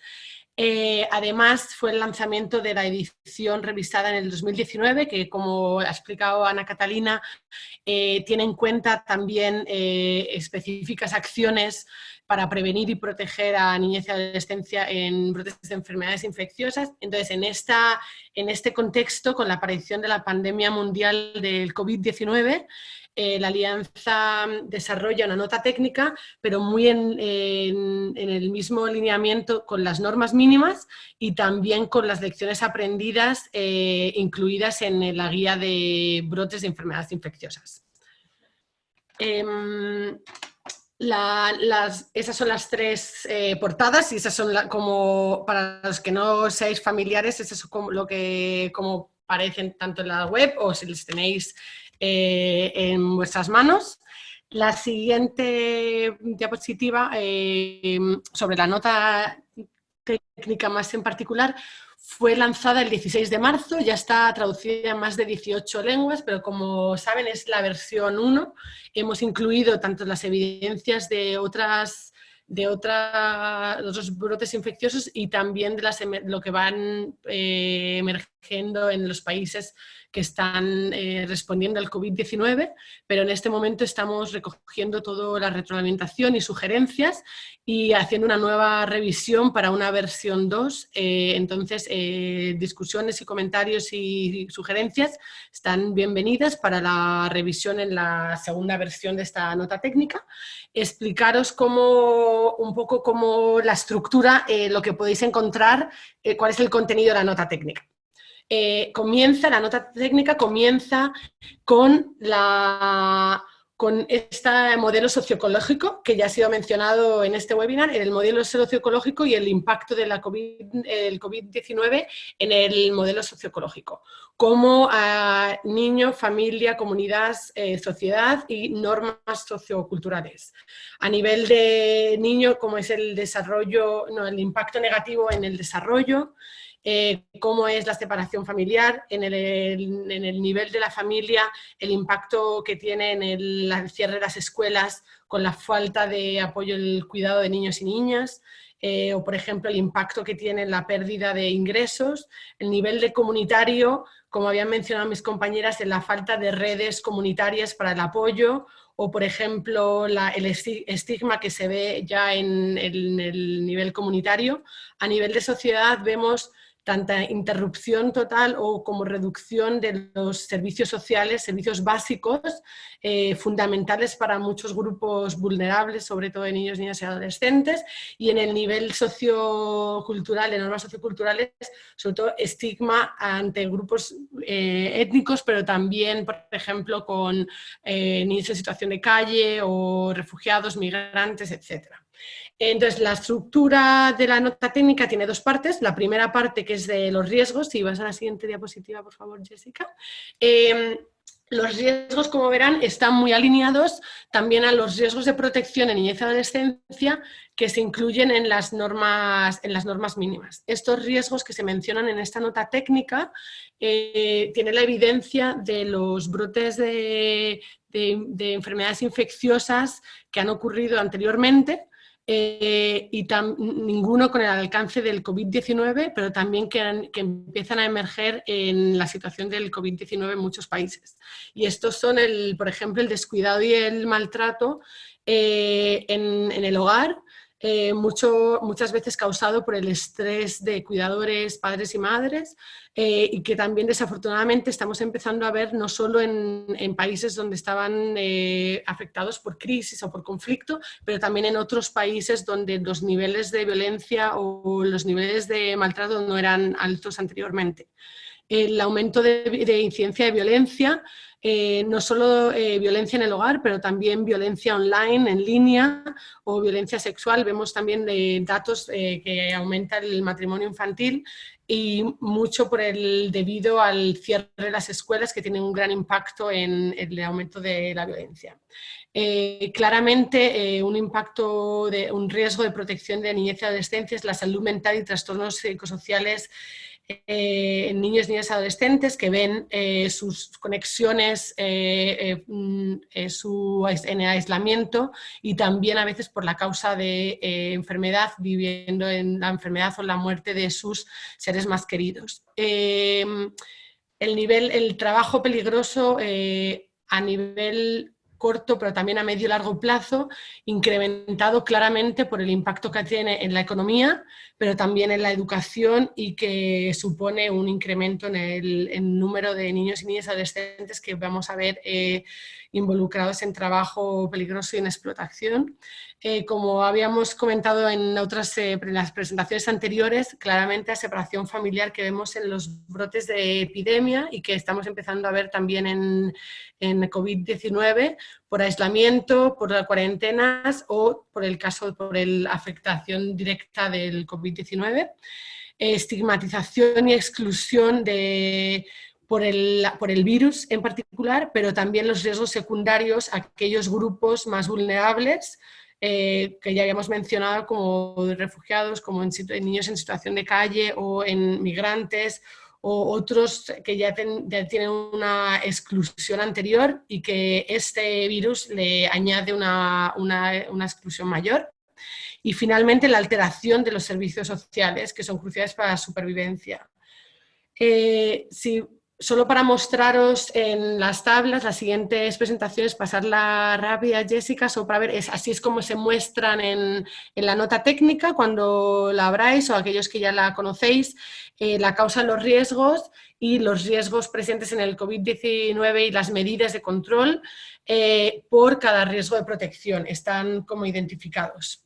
Eh, además, fue el lanzamiento de la edición revisada en el 2019, que como ha explicado Ana Catalina, eh, tiene en cuenta también específicas acciones para prevenir y proteger a niñez y adolescencia en brotes de enfermedades infecciosas. Entonces, en, esta, en este contexto, con la aparición de la pandemia mundial del COVID-19, eh, la Alianza desarrolla una nota técnica, pero muy en, el mismo lineamiento con las normas mínimas y también con las lecciones aprendidas eh, incluidas en la guía de brotes de enfermedades infecciosas. Em, esas son las tres eh, portadas y esas son como, para los que no seáis familiares, eso es como lo que como parecen tanto en la web o si les tenéis eh, en vuestras manos. La siguiente diapositiva eh, sobre la nota técnica más en particular fue lanzada el 16 de marzo, ya está traducida en más de 18 lenguas, pero como saben es la versión 1. Hemos incluido tanto las evidencias de otras de otros brotes infecciosos y también de las, lo que van eh, emergiendo en los países que están eh, respondiendo al COVID-19, pero en este momento estamos recogiendo toda la retroalimentación y sugerencias y haciendo una nueva revisión para una versión 2. Eh, entonces, eh, discusiones y comentarios y sugerencias están bienvenidas para la revisión en la segunda versión de esta nota técnica. Explicaros cómo, un poco cómo la estructura, lo que podéis encontrar, cuál es el contenido de la nota técnica. Eh, comienza, la nota técnica comienza con, la, con este modelo socioecológico que ya ha sido mencionado en este webinar, el modelo socioecológico y el impacto de la COVID-19 COVID en el modelo socioecológico, como a niño, familia, comunidad, eh, sociedad y normas socioculturales. A nivel de niño, como es el desarrollo, no, el impacto negativo en el desarrollo, eh, cómo es la separación familiar, en el, nivel de la familia, el impacto que tiene en el, cierre de las escuelas con la falta de apoyo el cuidado de niños y niñas, eh, o por ejemplo el impacto que tiene la pérdida de ingresos, el nivel de comunitario, como habían mencionado mis compañeras, en la falta de redes comunitarias para el apoyo o por ejemplo el estigma que se ve ya en el nivel comunitario. A nivel de sociedad vemos tanta interrupción total o como reducción de los servicios sociales, servicios básicos, eh, fundamentales para muchos grupos vulnerables, sobre todo de niños, niñas y adolescentes, y en el nivel sociocultural, de normas socioculturales, sobre todo estigma ante grupos eh, étnicos, pero también, por ejemplo, con eh, niños en situación de calle o refugiados, migrantes, etcétera. Entonces, la estructura de la nota técnica tiene dos partes. La primera parte que es de los riesgos, si vas a la siguiente diapositiva, por favor, Jessica. Em, los riesgos, como verán, están muy alineados también a los riesgos de protección en niñez y adolescencia que se incluyen en las, normas, en las normas mínimas. Estos riesgos que se mencionan en esta nota técnica eh, tienen la evidencia de los brotes de enfermedades infecciosas que han ocurrido anteriormente, eh, y ninguno con el alcance del COVID-19, pero también que, empiezan a emerger en la situación del COVID-19 en muchos países. Y estos son, el, por ejemplo, el descuidado y el maltrato eh, en, en, el hogar, eh, muchas veces causado por el estrés de cuidadores, padres y madres, eh, y que también desafortunadamente estamos empezando a ver no solo en, países donde estaban eh, afectados por crisis o por conflicto, pero también en otros países donde los niveles de violencia o los niveles de maltrato no eran altos anteriormente. El aumento de incidencia de violencia eh, no solo eh, violencia en el hogar, pero también violencia online, en línea, o violencia sexual. Vemos también datos eh, que aumenta el matrimonio infantil y mucho por el, debido al cierre de las escuelas que tiene un gran impacto en el aumento de la violencia. claramente un impacto, de, un riesgo de protección de niñez y adolescencia es la salud mental y trastornos psicosociales eh, niños, niñas adolescentes que ven eh, sus conexiones eh, mm, su, en aislamiento y también a veces por la causa de enfermedad, viviendo en la enfermedad o la muerte de sus seres más queridos. el, nivel, el trabajo peligroso a nivel corto, pero también a medio y largo plazo, incrementado claramente por el impacto que tiene en la economía, pero también en la educación y que supone un incremento en el, número de niños y niñas adolescentes que vamos a ver eh, involucrados en trabajo peligroso y en explotación. Eh, como habíamos comentado en otras eh, las presentaciones anteriores, claramente la separación familiar que vemos en los brotes de epidemia y que estamos empezando a ver también en, en COVID-19 por aislamiento, por cuarentenas o por el caso, por la afectación directa del COVID-19. estigmatización y exclusión de por el, por el virus en particular, pero también los riesgos secundarios a aquellos grupos más vulnerables eh, que ya habíamos mencionado como refugiados, como en, niños en situación de calle o en migrantes o otros que ya, tienen una exclusión anterior y que este virus le añade una, una, exclusión mayor. Y finalmente la alteración de los servicios sociales que son cruciales para la supervivencia. Eh, si solo para mostraros en las tablas, las siguientes presentaciones, pasarla rápida, Jessica, solo para ver, es, así es como se muestran en, la nota técnica cuando la abráis o aquellos que ya la conocéis, eh, la causa los riesgos y los riesgos presentes en el COVID-19 y las medidas de control eh, por cada riesgo de protección, están como identificados.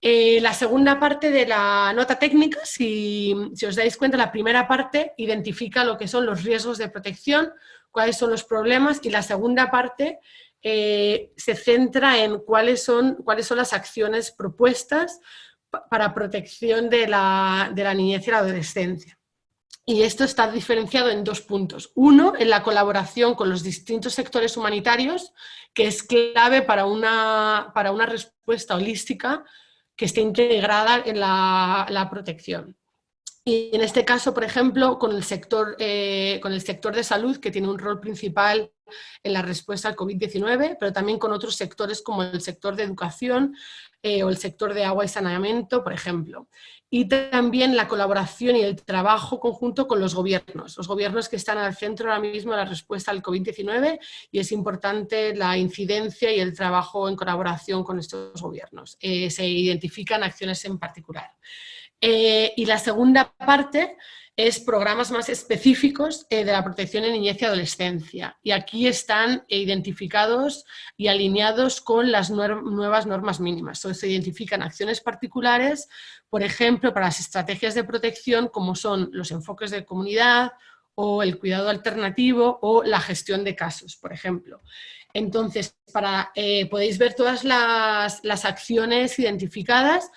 Eh, la segunda parte de la nota técnica, si, os dais cuenta, la primera parte identifica lo que son los riesgos de protección, cuáles son los problemas, y la segunda parte eh, se centra en cuáles son, cuáles son las acciones propuestas para protección de la, de la niñez y la adolescencia. Y esto está diferenciado en dos puntos. Uno, en la colaboración con los distintos sectores humanitarios, que es clave para una, para una respuesta holística que esté integrada en la, protección. Y en este caso, por ejemplo, con el, sector, eh, con el sector de salud, que tiene un rol principal en la respuesta al COVID-19, pero también con otros sectores como el sector de educación eh, o el sector de agua y saneamiento, por ejemplo. Y también la colaboración y el trabajo conjunto con los gobiernos, los gobiernos que están al centro ahora mismo de la respuesta al COVID-19 y es importante la incidencia y el trabajo en colaboración con estos gobiernos. Eh, se identifican acciones en particular. Eh, y la segunda parte es programas más específicos eh, de la protección en niñez y adolescencia. Y aquí están identificados y alineados con las nuevas normas mínimas. se identifican acciones particulares, por ejemplo, para las estrategias de protección, como son los enfoques de comunidad, o el cuidado alternativo, o la gestión de casos, por ejemplo. Entonces, para, eh, podéis ver todas las acciones identificadas,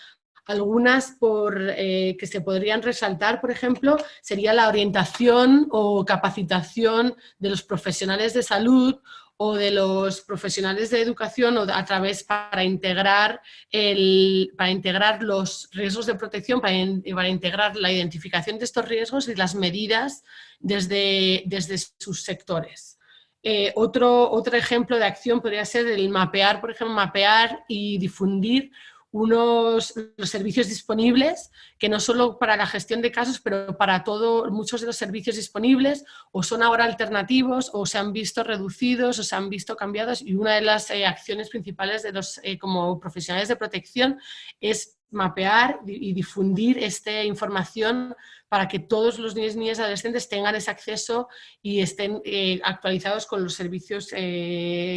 algunas por, eh, que se podrían resaltar, por ejemplo, sería la orientación o capacitación de los profesionales de salud o de los profesionales de educación o a través para integrar, el, para integrar los riesgos de protección, para, para, integrar la identificación de estos riesgos y las medidas desde, desde sus sectores. Eh, otro, otro ejemplo de acción podría ser el mapear, por ejemplo, mapear y difundir unos los servicios disponibles, que no solo para la gestión de casos, pero para todo, muchos de los servicios disponibles o son ahora alternativos o se han visto reducidos o se han visto cambiados y una de las eh, acciones principales de los eh, como profesionales de protección es mapear y difundir esta información para que todos los niños y niñas adolescentes tengan ese acceso y estén eh, actualizados con los servicios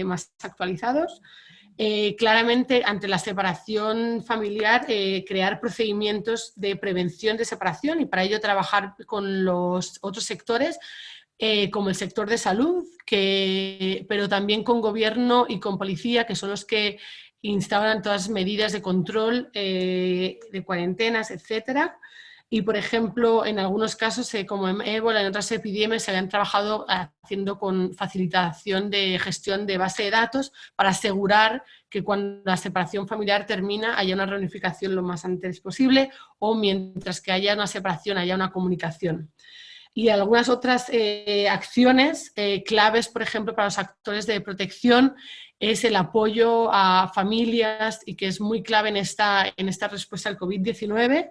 más actualizados. Eh, claramente ante la separación familiar eh, crear procedimientos de prevención de separación y para ello trabajar con los otros sectores eh, como el sector de salud, pero también con gobierno y con policía, que son los que instauran todas las medidas de control de cuarentenas, etcétera. Y, por ejemplo, en algunos casos, eh, como en ébola, en otras epidemias, se habían trabajado haciendo con facilitación de gestión de base de datos para asegurar que cuando la separación familiar termina haya una reunificación lo más antes posible o mientras que haya una separación haya una comunicación. Y algunas otras eh, acciones eh, claves, por ejemplo, para los actores de protección es el apoyo a familias y que es muy clave en esta, en esta respuesta al COVID-19,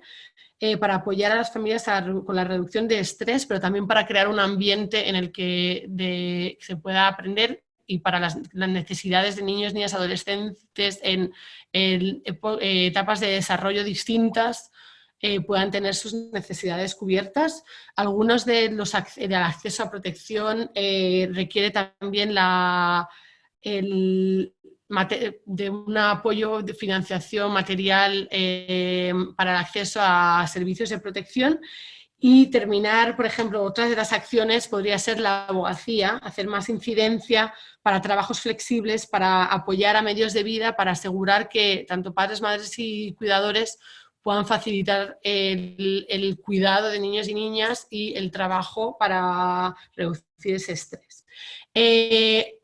eh, para apoyar a las familias con la reducción de estrés, pero también para crear un ambiente en el que se pueda aprender y para las, necesidades de niños, niñas, adolescentes en, eh, etapas de desarrollo distintas eh, puedan tener sus necesidades cubiertas. Algunos de los del acceso a protección requiere también la, el, de un apoyo de financiación material eh, para el acceso a servicios de protección y terminar, por ejemplo, otras de las acciones podría ser la abogacía, hacer más incidencia para trabajos flexibles, para apoyar a medios de vida, para asegurar que tanto padres, madres y cuidadores puedan facilitar el, cuidado de niños y niñas y el trabajo para reducir ese estrés. Eh,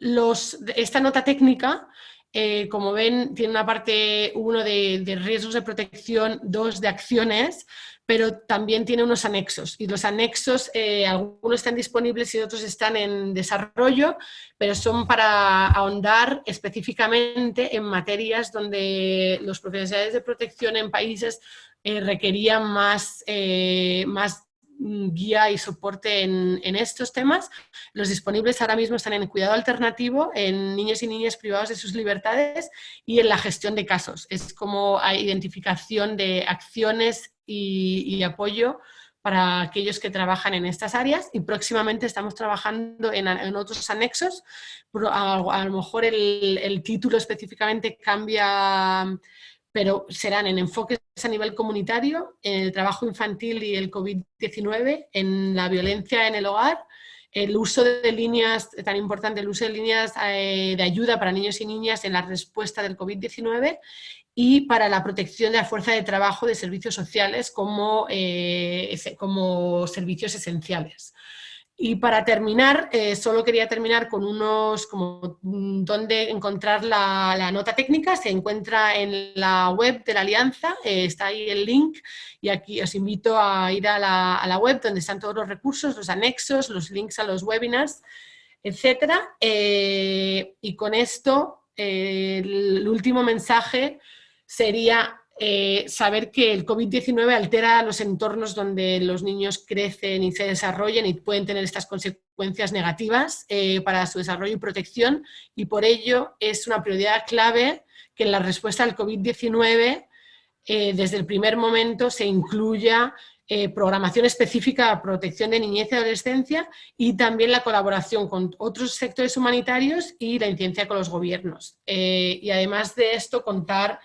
esta nota técnica, eh, como ven, tiene una parte, uno de, riesgos de protección, dos de acciones, pero también tiene unos anexos. Y los anexos, eh, algunos están disponibles y otros están en desarrollo, pero son para ahondar específicamente en materias donde los profesionales de protección en países eh, requerían más, más guía y soporte en, estos temas. Los disponibles ahora mismo están en cuidado alternativo, en niños y niñas privados de sus libertades y en la gestión de casos. Es como identificación de acciones y, apoyo para aquellos que trabajan en estas áreas y próximamente estamos trabajando en, otros anexos. A, lo mejor el título específicamente cambia pero serán en enfoques a nivel comunitario, en el trabajo infantil y el COVID-19, en la violencia en el hogar, el uso de líneas, tan importante el uso de líneas eh, de ayuda para niños y niñas en la respuesta del COVID-19 y para la protección de la fuerza de trabajo de servicios sociales como, eh, como servicios esenciales. Y para terminar, eh, solo quería terminar con unos, como dónde encontrar la, nota técnica, se encuentra en la web de la Alianza, eh, está ahí el link y aquí os invito a ir a la, web donde están todos los recursos, los anexos, los links a los webinars, etcétera. Eh, y con esto, el último mensaje sería eh, saber que el COVID-19 altera los entornos donde los niños crecen y se desarrollan y pueden tener estas consecuencias negativas eh, para su desarrollo y protección y por ello es una prioridad clave que en la respuesta al COVID-19 eh, desde el primer momento se incluya programación específica a protección de niñez y adolescencia y también la colaboración con otros sectores humanitarios y la incidencia con los gobiernos. y además de esto, contar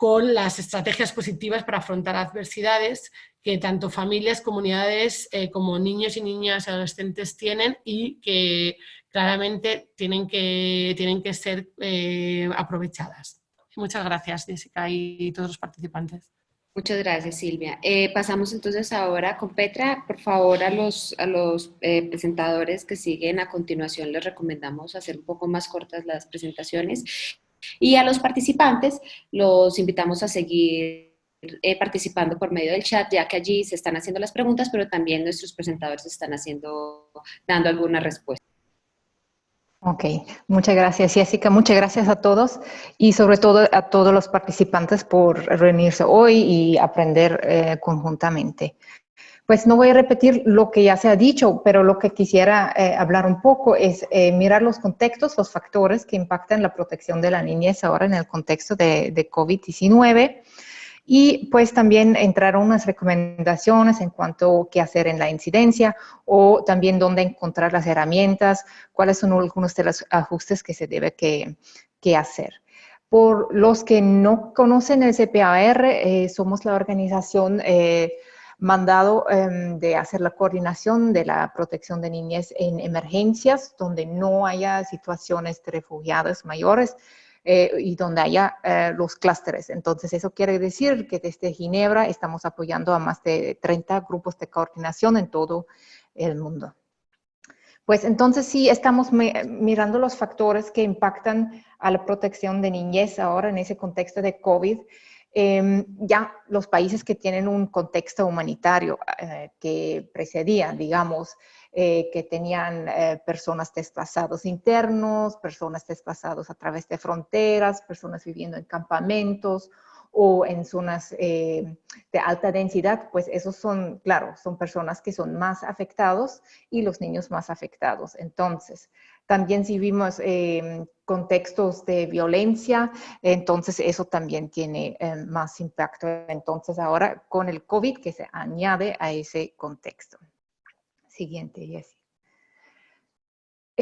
con las estrategias positivas para afrontar adversidades que tanto familias, comunidades eh, como niños y niñas adolescentes tienen y que claramente tienen que, tienen que ser eh, aprovechadas. Muchas gracias, Jessica, y todos los participantes. Muchas gracias, Silvia. Eh, pasamos entonces ahora con Petra. Por favor, a los, a los presentadores que siguen a continuación les recomendamos hacer un poco más cortas las presentaciones y a los participantes los invitamos a seguir eh, participando por medio del chat, ya que allí se están haciendo las preguntas, pero también nuestros presentadores están haciendo, dando alguna respuesta. Ok, muchas gracias Jessica, muchas gracias a todos y sobre todo a todos los participantes por reunirse hoy y aprender eh, conjuntamente. Pues no voy a repetir lo que ya se ha dicho, pero lo que quisiera eh, hablar un poco es eh, mirar los contextos, los factores que impactan la protección de la niñez ahora en el contexto de, COVID-19 y pues también entrar unas recomendaciones en cuanto a qué hacer en la incidencia o también dónde encontrar las herramientas, cuáles son algunos de los ajustes que se debe que, hacer. Por los que no conocen el CPAR, eh, somos la organización mandado em, de hacer la coordinación de la protección de niñez en emergencias, donde no haya situaciones de refugiados mayores eh, y donde haya eh, los clústeres. Entonces, eso quiere decir que desde Ginebra estamos apoyando a más de 30 grupos de coordinación en todo el mundo. Pues entonces sí, estamos mirando los factores que impactan a la protección de niñez ahora en ese contexto de COVID. Em, ya los países que tienen un contexto humanitario eh, que precedían, digamos, eh, que tenían eh, personas desplazados internos, personas desplazados a través de fronteras, personas viviendo en campamentos o en zonas de alta densidad, pues esos son, claro, son personas que son más afectados y los niños más afectados. Entonces, también si vimos em, contextos de violencia, entonces eso también tiene em, más impacto. Entonces ahora con el COVID que se añade a ese contexto. Siguiente, Jessie.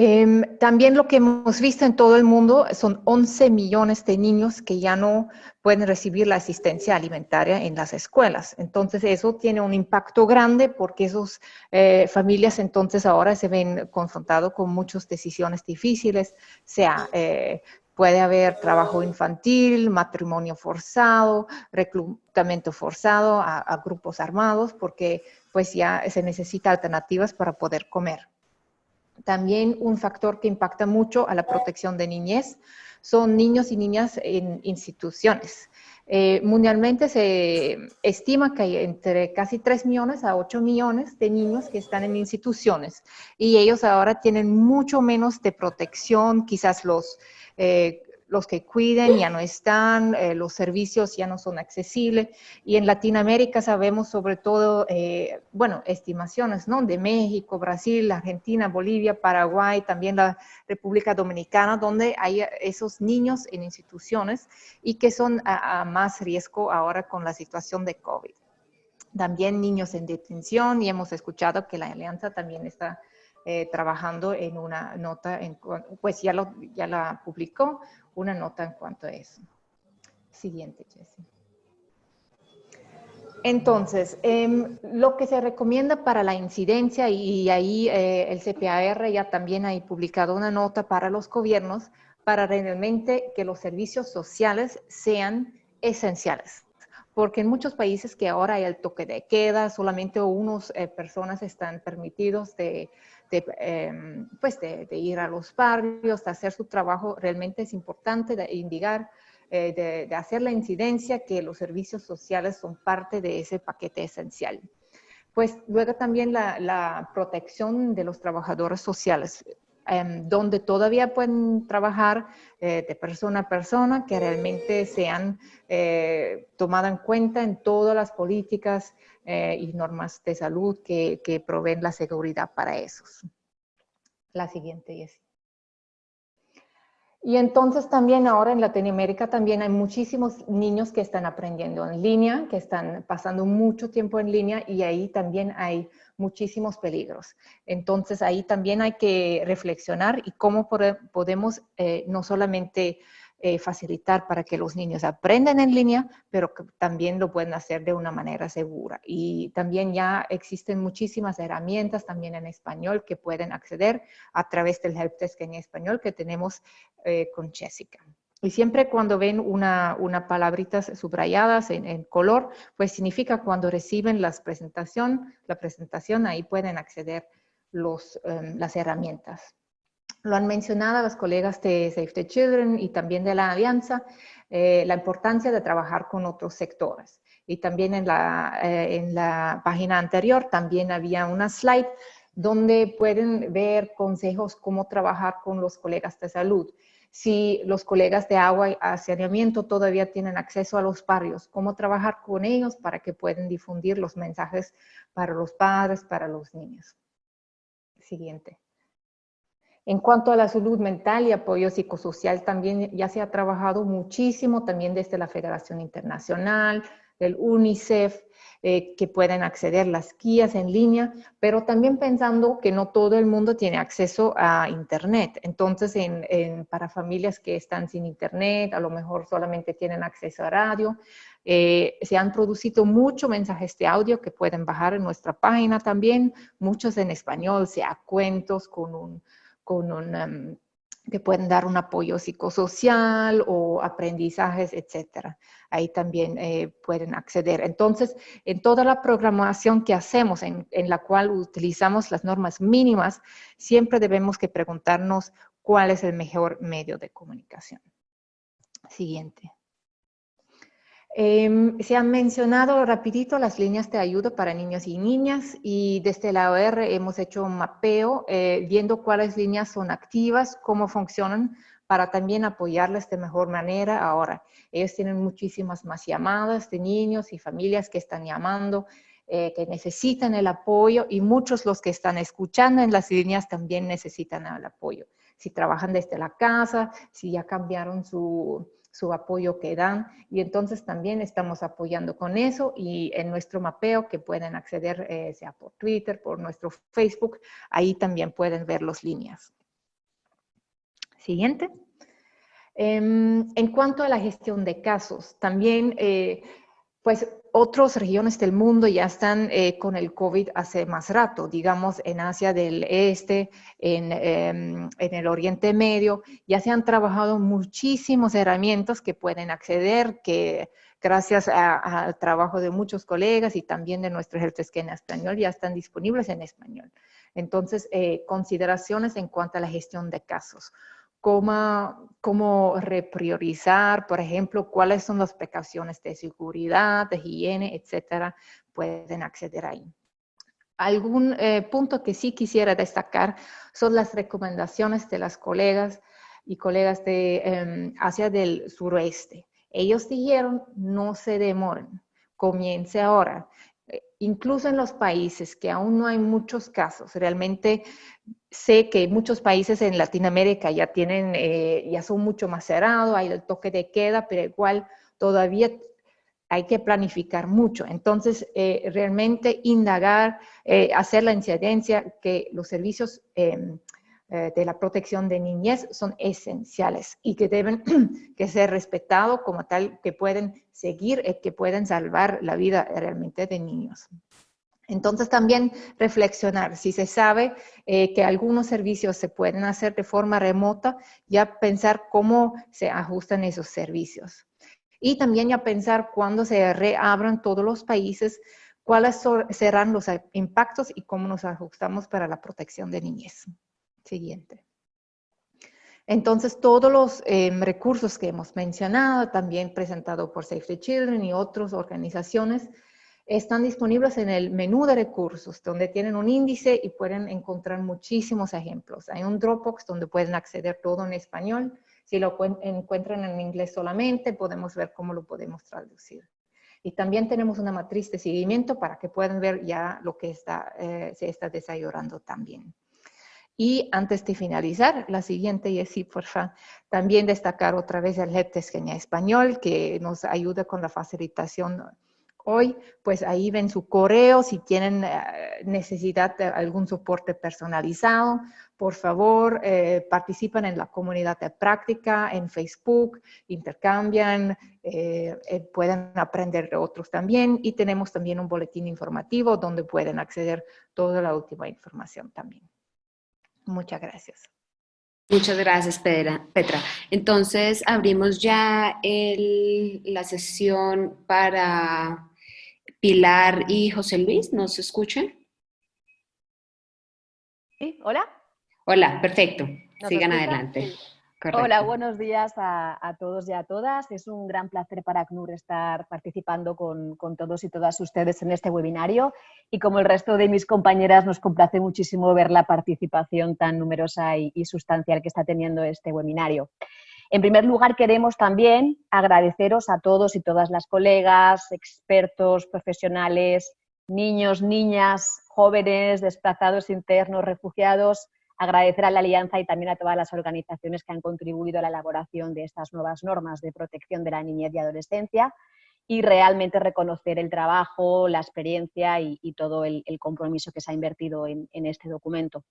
Em, también lo que hemos visto en todo el mundo son 11 millones de niños que ya no pueden recibir la asistencia alimentaria en las escuelas. Entonces eso tiene un impacto grande porque esas eh, familias entonces ahora se ven confrontados con muchas decisiones difíciles, sea eh, puede haber trabajo infantil, matrimonio forzado, reclutamiento forzado a grupos armados porque pues ya se necesita alternativas para poder comer. También un factor que impacta mucho a la protección de niñez son niños y niñas en instituciones. Eh, mundialmente se estima que hay entre casi 3 millones a 8 millones de niños que están en instituciones y ellos ahora tienen mucho menos de protección, quizás los eh, los que cuiden ya no están, eh, los servicios ya no son accesibles. Y en Latinoamérica sabemos sobre todo, eh, bueno, estimaciones, ¿no? De México, Brasil, Argentina, Bolivia, Paraguay, también la República Dominicana, donde hay esos niños en instituciones y que son a, más riesgo ahora con la situación de COVID. También niños en detención y hemos escuchado que la alianza también está eh, trabajando en una nota, en, pues ya, lo, ya la publicó, una nota en cuanto a eso. Siguiente, Jessie. Entonces, em, lo que se recomienda para la incidencia, y ahí eh, el CPAR ya también ha publicado una nota para los gobiernos, para realmente que los servicios sociales sean esenciales porque en muchos países que ahora hay el toque de queda, solamente unas eh, personas están permitidos de, em, pues de, ir a los barrios, de hacer su trabajo, realmente es importante de indicar, eh, de, hacer la incidencia que los servicios sociales son parte de ese paquete esencial. Pues luego también la protección de los trabajadores sociales. Em, donde todavía pueden trabajar eh, de persona a persona, que realmente sean eh, tomadas en cuenta en todas las políticas eh, y normas de salud que, que proveen la seguridad para esos. La siguiente, es y entonces también ahora en Latinoamérica también hay muchísimos niños que están aprendiendo en línea, que están pasando mucho tiempo en línea y ahí también hay muchísimos peligros. Entonces ahí también hay que reflexionar y cómo podemos eh, no solamente eh, facilitar para que los niños aprendan en línea, pero también lo pueden hacer de una manera segura. Y también ya existen muchísimas herramientas también en español que pueden acceder a través del help desk en español que tenemos eh, con Jessica. Y siempre cuando ven una, una palabritas subrayadas en, color, pues significa cuando reciben las presentación, la presentación, ahí pueden acceder los, em, las herramientas. Lo han mencionado las colegas de Save the Children y también de la Alianza, eh, la importancia de trabajar con otros sectores. Y también en la, eh, en la página anterior también había una slide donde pueden ver consejos cómo trabajar con los colegas de salud. Si los colegas de agua y saneamiento todavía tienen acceso a los barrios, cómo trabajar con ellos para que puedan difundir los mensajes para los padres, para los niños. Siguiente. En cuanto a la salud mental y apoyo psicosocial, también ya se ha trabajado muchísimo, también desde la Federación Internacional, del UNICEF, eh, que pueden acceder las guías en línea, pero también pensando que no todo el mundo tiene acceso a Internet. Entonces, para familias que están sin Internet, a lo mejor solamente tienen acceso a radio, eh, se han producido muchos mensajes de audio que pueden bajar en nuestra página también, muchos en español, sea cuentos con un con em, pueden dar un apoyo psicosocial o aprendizajes, etcétera. Ahí también eh, pueden acceder. Entonces, en toda la programación que hacemos, en, en, la cual utilizamos las normas mínimas, siempre debemos que preguntarnos cuál es el mejor medio de comunicación. Siguiente. Em, se han mencionado rapidito las líneas de ayuda para niños y niñas y desde la OR hemos hecho un mapeo eh, viendo cuáles líneas son activas, cómo funcionan para también apoyarles de mejor manera ahora. Ellos tienen muchísimas más llamadas de niños y familias que están llamando, eh, que necesitan el apoyo y muchos los que están escuchando en las líneas también necesitan el apoyo. Si trabajan desde la casa, si ya cambiaron su, su apoyo que dan y entonces también estamos apoyando con eso y en nuestro mapeo que pueden acceder eh, sea por Twitter, por nuestro Facebook, ahí también pueden ver las líneas. Siguiente. Em, en cuanto a la gestión de casos, también eh, pues otras regiones del mundo ya están eh, con el COVID hace más rato, digamos en Asia del Este, en, em, en, el Oriente Medio, ya se han trabajado muchísimas herramientas que pueden acceder, que gracias al trabajo de muchos colegas y también de nuestro que en español ya están disponibles en español. Entonces, eh, consideraciones en cuanto a la gestión de casos cómo, cómo repriorizar, por ejemplo, cuáles son las precauciones de seguridad, de higiene, etcétera, pueden acceder ahí. Algún eh, punto que sí quisiera destacar son las recomendaciones de las colegas y colegas de em, Asia del suroeste. Ellos dijeron, no se demoren, comience ahora. Eh, incluso en los países que aún no hay muchos casos, realmente sé que muchos países en Latinoamérica ya tienen, eh, ya son mucho más cerrados, hay el toque de queda, pero igual todavía hay que planificar mucho. Entonces, eh, realmente indagar, hacer la incidencia que los servicios em, de la protección de niñez son esenciales y que deben que ser respetados como tal, que pueden seguir, que pueden salvar la vida realmente de niños. Entonces también reflexionar, si se sabe eh, que algunos servicios se pueden hacer de forma remota, ya pensar cómo se ajustan esos servicios. Y también ya pensar cuando se reabran todos los países, cuáles serán los impactos y cómo nos ajustamos para la protección de niñez. Siguiente. Entonces, todos los em, recursos que hemos mencionado, también presentado por Save the Children y otras organizaciones, están disponibles en el menú de recursos, donde tienen un índice y pueden encontrar muchísimos ejemplos. Hay un Dropbox donde pueden acceder todo en español. Si lo encuentran en inglés solamente, podemos ver cómo lo podemos traducir. Y también tenemos una matriz de seguimiento para que puedan ver ya lo que está, eh, se está desarrollando también. Y antes de finalizar, la siguiente, Jessy, por favor, también destacar otra vez el Helpdesk en español, que nos ayuda con la facilitación hoy, pues ahí ven su correo, si tienen eh, necesidad de algún soporte personalizado, por favor, eh, participan en la comunidad de práctica en Facebook, intercambian, eh, pueden aprender de otros también y tenemos también un boletín informativo donde pueden acceder toda la última información también. Muchas gracias. Muchas gracias, Petra. Entonces, abrimos ya la sesión para Pilar y José Luis. ¿Nos escuchan? Sí, hola. Hola, perfecto. Sigan adelante. Hola, buenos días a, todos y a todas. Es un gran placer para ACNUR estar participando con, todos y todas ustedes en este webinario y como el resto de mis compañeras nos complace muchísimo ver la participación tan numerosa y, sustancial que está teniendo este webinario. En primer lugar, queremos también agradeceros a todos y todas las colegas, expertos, profesionales, niños, niñas, jóvenes, desplazados internos, refugiados, agradecer a la Alianza y también a todas las organizaciones que han contribuido a la elaboración de estas nuevas normas de protección de la niñez y adolescencia y realmente reconocer el trabajo, la experiencia y, todo el, compromiso que se ha invertido en, este documento.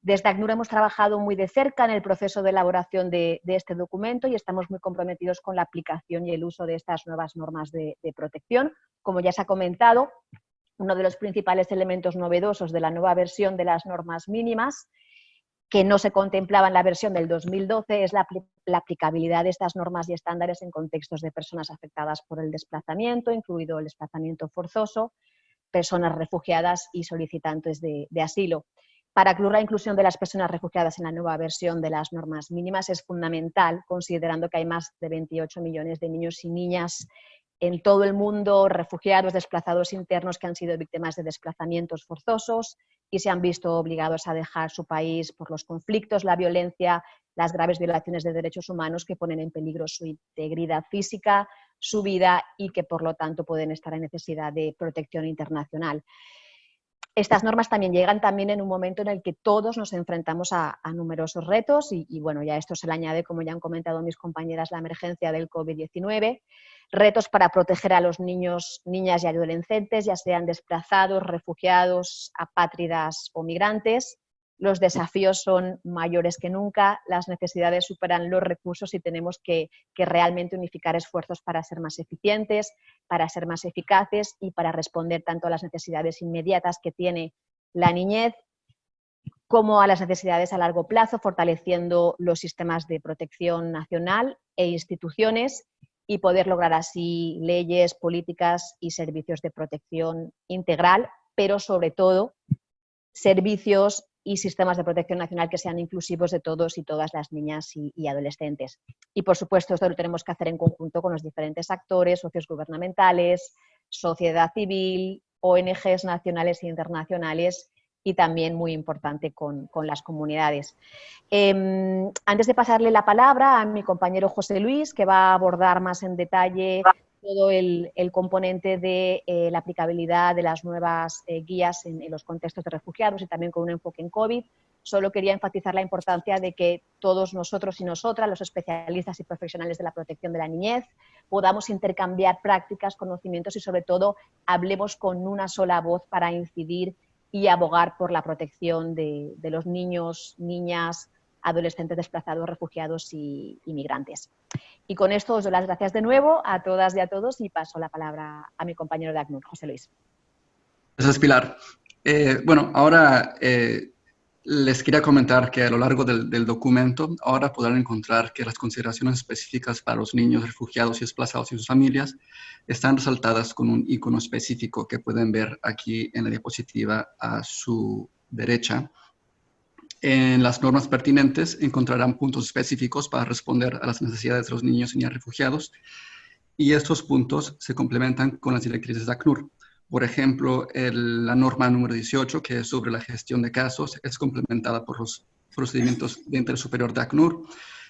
Desde ACNUR hemos trabajado muy de cerca en el proceso de elaboración de, este documento y estamos muy comprometidos con la aplicación y el uso de estas nuevas normas de protección. Como ya se ha comentado, uno de los principales elementos novedosos de la nueva versión de las normas mínimas que no se contemplaba en la versión del 2012 es la, aplicabilidad de estas normas y estándares en contextos de personas afectadas por el desplazamiento, incluido el desplazamiento forzoso, personas refugiadas y solicitantes de, asilo. Para incluir la inclusión de las personas refugiadas en la nueva versión de las normas mínimas es fundamental, considerando que hay más de 28 millones de niños y niñas en todo el mundo, refugiados, desplazados internos que han sido víctimas de desplazamientos forzosos y se han visto obligados a dejar su país por los conflictos, la violencia, las graves violaciones de derechos humanos que ponen en peligro su integridad física, su vida y que por lo tanto pueden estar en necesidad de protección internacional. Estas normas también llegan también en un momento en el que todos nos enfrentamos a, numerosos retos y, y, bueno, ya esto se le añade, como ya han comentado mis compañeras, la emergencia del COVID-19 retos para proteger a los niños, niñas y adolescentes, ya sean desplazados, refugiados, apátridas o migrantes. Los desafíos son mayores que nunca, las necesidades superan los recursos y tenemos que, realmente unificar esfuerzos para ser más eficientes, para ser más eficaces y para responder tanto a las necesidades inmediatas que tiene la niñez como a las necesidades a largo plazo, fortaleciendo los sistemas de protección nacional e instituciones y poder lograr así leyes, políticas y servicios de protección integral, pero sobre todo servicios y sistemas de protección nacional que sean inclusivos de todos y todas las niñas y, adolescentes. Y por supuesto esto lo tenemos que hacer en conjunto con los diferentes actores, socios gubernamentales, sociedad civil, ONGs nacionales e internacionales y también muy importante con, las comunidades. Em, antes de pasarle la palabra a mi compañero José Luis, que va a abordar más en detalle todo el, componente de eh, la aplicabilidad de las nuevas eh, guías en, los contextos de refugiados y también con un enfoque en COVID, solo quería enfatizar la importancia de que todos nosotros y nosotras, los especialistas y profesionales de la protección de la niñez, podamos intercambiar prácticas, conocimientos y sobre todo hablemos con una sola voz para incidir y abogar por la protección de, los niños, niñas, adolescentes desplazados, refugiados y inmigrantes. Y con esto os doy las gracias de nuevo a todas y a todos y paso la palabra a mi compañero de ACNUR, José Luis. Gracias, Pilar. Eh, bueno, ahora eh, Les quería comentar que a lo largo del, documento ahora podrán encontrar que las consideraciones específicas para los niños refugiados y desplazados y sus familias están resaltadas con un icono específico que pueden ver aquí en la diapositiva a su derecha. En las normas pertinentes encontrarán puntos específicos para responder a las necesidades de los niños y niñas refugiados y estos puntos se complementan con las directrices de ACNUR. Por ejemplo, la norma número 18, que es sobre la gestión de casos, es complementada por los procedimientos de interés superior de ACNUR.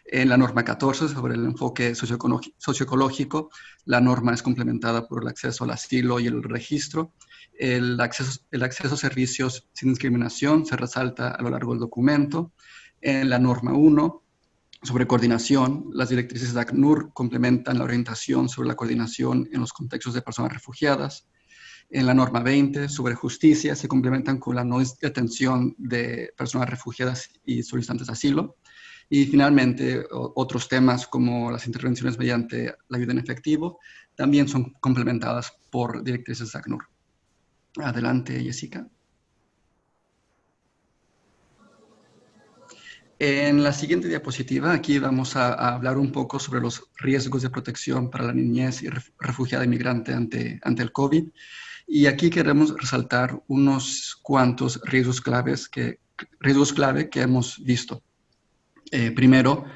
En la norma 14, sobre el enfoque socioecológico, la norma es complementada por el acceso al asilo y el registro. El acceso, el acceso a servicios sin discriminación se resalta a lo largo del documento. En la norma 1, sobre coordinación, las directrices de ACNUR complementan la orientación sobre la coordinación en los contextos de personas refugiadas en la norma 20 sobre justicia se complementan con la no detención de personas refugiadas y solicitantes de asilo. Y finalmente, otros temas como las intervenciones mediante la ayuda en efectivo también son complementadas por directrices de ACNUR. Adelante, Jessica. En la siguiente diapositiva, aquí vamos a, hablar un poco sobre los riesgos de protección para la niñez y refugiada inmigrante ante, ante el COVID. Y aquí queremos resaltar unos cuantos riesgos, claves que, riesgos clave que hemos visto. Eh, primero,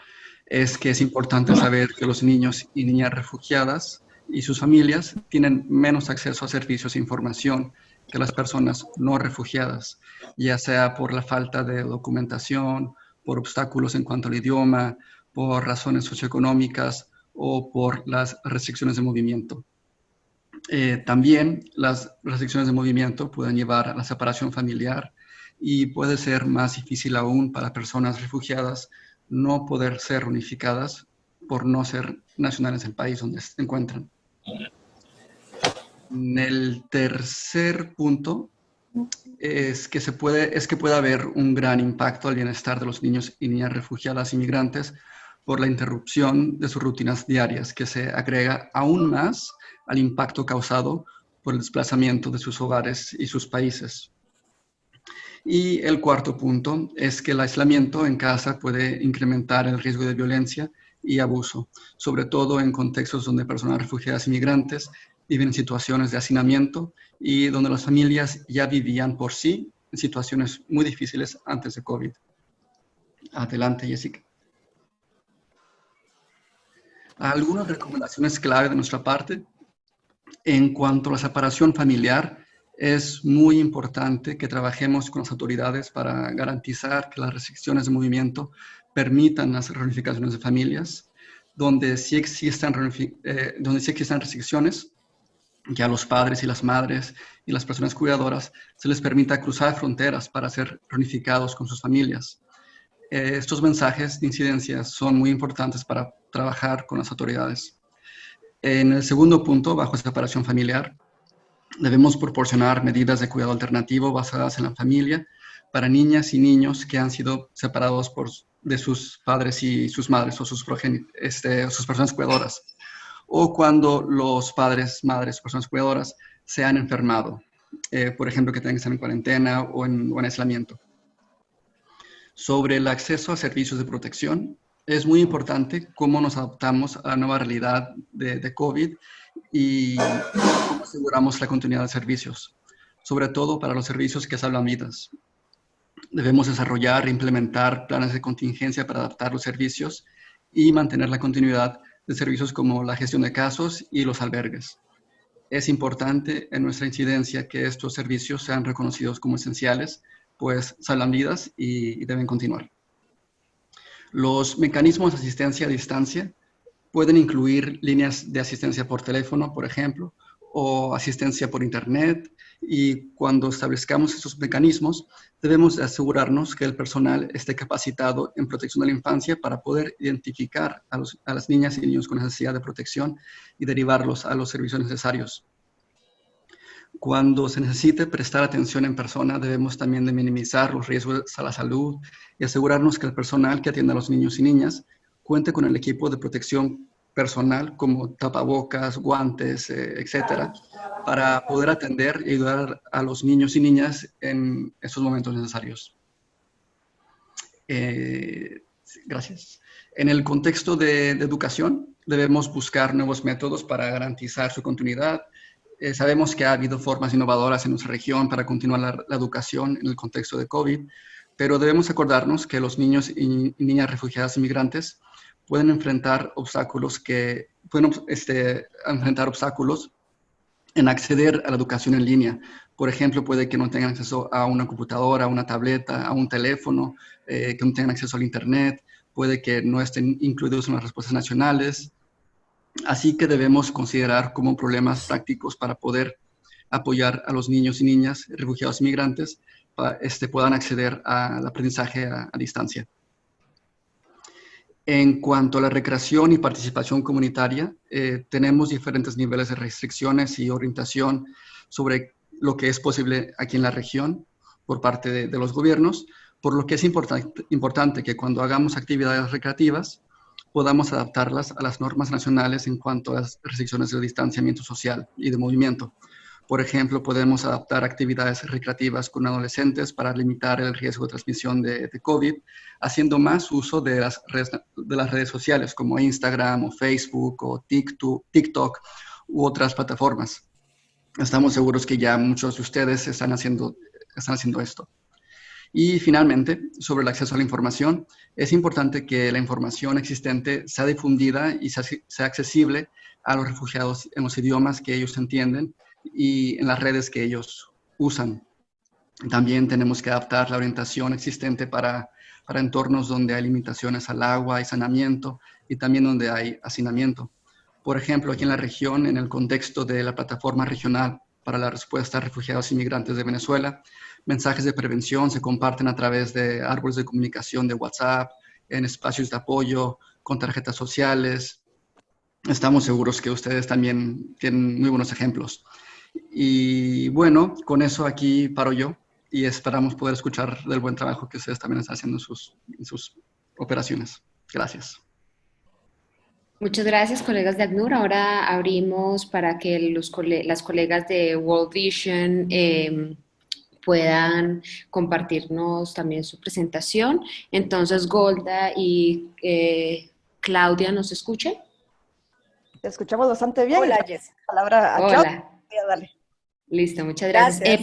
es que es importante saber que los niños y niñas refugiadas y sus familias tienen menos acceso a servicios e información que las personas no refugiadas, ya sea por la falta de documentación, por obstáculos en cuanto al idioma, por razones socioeconómicas o por las restricciones de movimiento. Eh, también las restricciones de movimiento pueden llevar a la separación familiar y puede ser más difícil aún para personas refugiadas no poder ser unificadas por no ser nacionales del país donde se encuentran. El tercer punto es que, se puede, es que puede haber un gran impacto al bienestar de los niños y niñas refugiadas inmigrantes por la interrupción de sus rutinas diarias, que se agrega aún más al impacto causado por el desplazamiento de sus hogares y sus países. Y el cuarto punto es que el aislamiento en casa puede incrementar el riesgo de violencia y abuso, sobre todo en contextos donde personas refugiadas y migrantes viven en situaciones de hacinamiento y donde las familias ya vivían por sí en situaciones muy difíciles antes de COVID. Adelante, Jessica. Algunas recomendaciones clave de nuestra parte en cuanto a la separación familiar, es muy importante que trabajemos con las autoridades para garantizar que las restricciones de movimiento permitan las reunificaciones de familias, donde sí existan, eh, donde sí existan restricciones, que a los padres y las madres y las personas cuidadoras se les permita cruzar fronteras para ser reunificados con sus familias. Eh, estos mensajes de incidencia son muy importantes para trabajar con las autoridades. En el segundo punto, bajo separación familiar, debemos proporcionar medidas de cuidado alternativo basadas en la familia para niñas y niños que han sido separados por, de sus padres y sus madres o sus, este, sus personas cuidadoras, o cuando los padres, madres personas cuidadoras se han enfermado, eh, por ejemplo, que tengan que estar en cuarentena o en, o en aislamiento. Sobre el acceso a servicios de protección, es muy importante cómo nos adaptamos a la nueva realidad de, COVID y cómo aseguramos la continuidad de servicios, sobre todo para los servicios que salvan vidas. Debemos desarrollar e implementar planes de contingencia para adaptar los servicios y mantener la continuidad de servicios como la gestión de casos y los albergues. Es importante en nuestra incidencia que estos servicios sean reconocidos como esenciales, pues salvan vidas y deben continuar. Los mecanismos de asistencia a distancia pueden incluir líneas de asistencia por teléfono, por ejemplo, o asistencia por Internet. Y cuando establezcamos estos mecanismos, debemos asegurarnos que el personal esté capacitado en protección de la infancia para poder identificar a, a las niñas y niños con necesidad de protección y derivarlos a los servicios necesarios. Cuando se necesite prestar atención en persona, debemos también de minimizar los riesgos a la salud y asegurarnos que el personal que atiende a los niños y niñas cuente con el equipo de protección personal como tapabocas, guantes, eh, etcétera, para poder atender y ayudar a los niños y niñas en esos momentos necesarios. Eh, gracias. En el contexto de, educación, debemos buscar nuevos métodos para garantizar su continuidad. Eh, sabemos que ha habido formas innovadoras en nuestra región para continuar la, educación en el contexto de COVID, pero debemos acordarnos que los niños y, niñas refugiadas inmigrantes pueden enfrentar obstáculos que pueden este, enfrentar obstáculos en acceder a la educación en línea. Por ejemplo, puede que no tengan acceso a una computadora, a una tableta, a un teléfono, eh, que no tengan acceso al Internet, puede que no estén incluidos en las respuestas nacionales. Así que debemos considerar como problemas prácticos para poder apoyar a los niños y niñas refugiados y migrantes para este, puedan acceder al aprendizaje a, distancia. En cuanto a la recreación y participación comunitaria, eh, tenemos diferentes niveles de restricciones y orientación sobre lo que es posible aquí en la región por parte de los gobiernos, por lo que es importante que cuando hagamos actividades recreativas podamos adaptarlas a las normas nacionales en cuanto a las restricciones de distanciamiento social y de movimiento. Por ejemplo, podemos adaptar actividades recreativas con adolescentes para limitar el riesgo de transmisión de, COVID, haciendo más uso de las, redes, de las redes sociales como Instagram o Facebook o TikTok, TikTok u otras plataformas. Estamos seguros que ya muchos de ustedes están haciendo, están haciendo esto. Y finalmente, sobre el acceso a la información, es importante que la información existente sea difundida y sea, accesible a los refugiados en los idiomas que ellos entienden y en las redes que ellos usan. También tenemos que adaptar la orientación existente para, para entornos donde hay limitaciones al agua y saneamiento y también donde hay hacinamiento. Por ejemplo, aquí en la región, en el contexto de la plataforma regional para la respuesta a refugiados y migrantes de Venezuela, mensajes de prevención se comparten a través de árboles de comunicación de WhatsApp, en espacios de apoyo, con tarjetas sociales. Estamos seguros que ustedes también tienen muy buenos ejemplos. Y bueno, con eso aquí paro yo y esperamos poder escuchar del buen trabajo que ustedes también están haciendo en sus, sus operaciones. Gracias. Muchas gracias, colegas de ACNUR. Ahora abrimos para que los las colegas de World Vision eh, puedan compartirnos también su presentación. Entonces, Golda y eh, Claudia, ¿nos escuchan? Te escuchamos bastante bien. Hola, Jess. Palabra a Hola. Claudia. Listo, muchas gracias. Eh,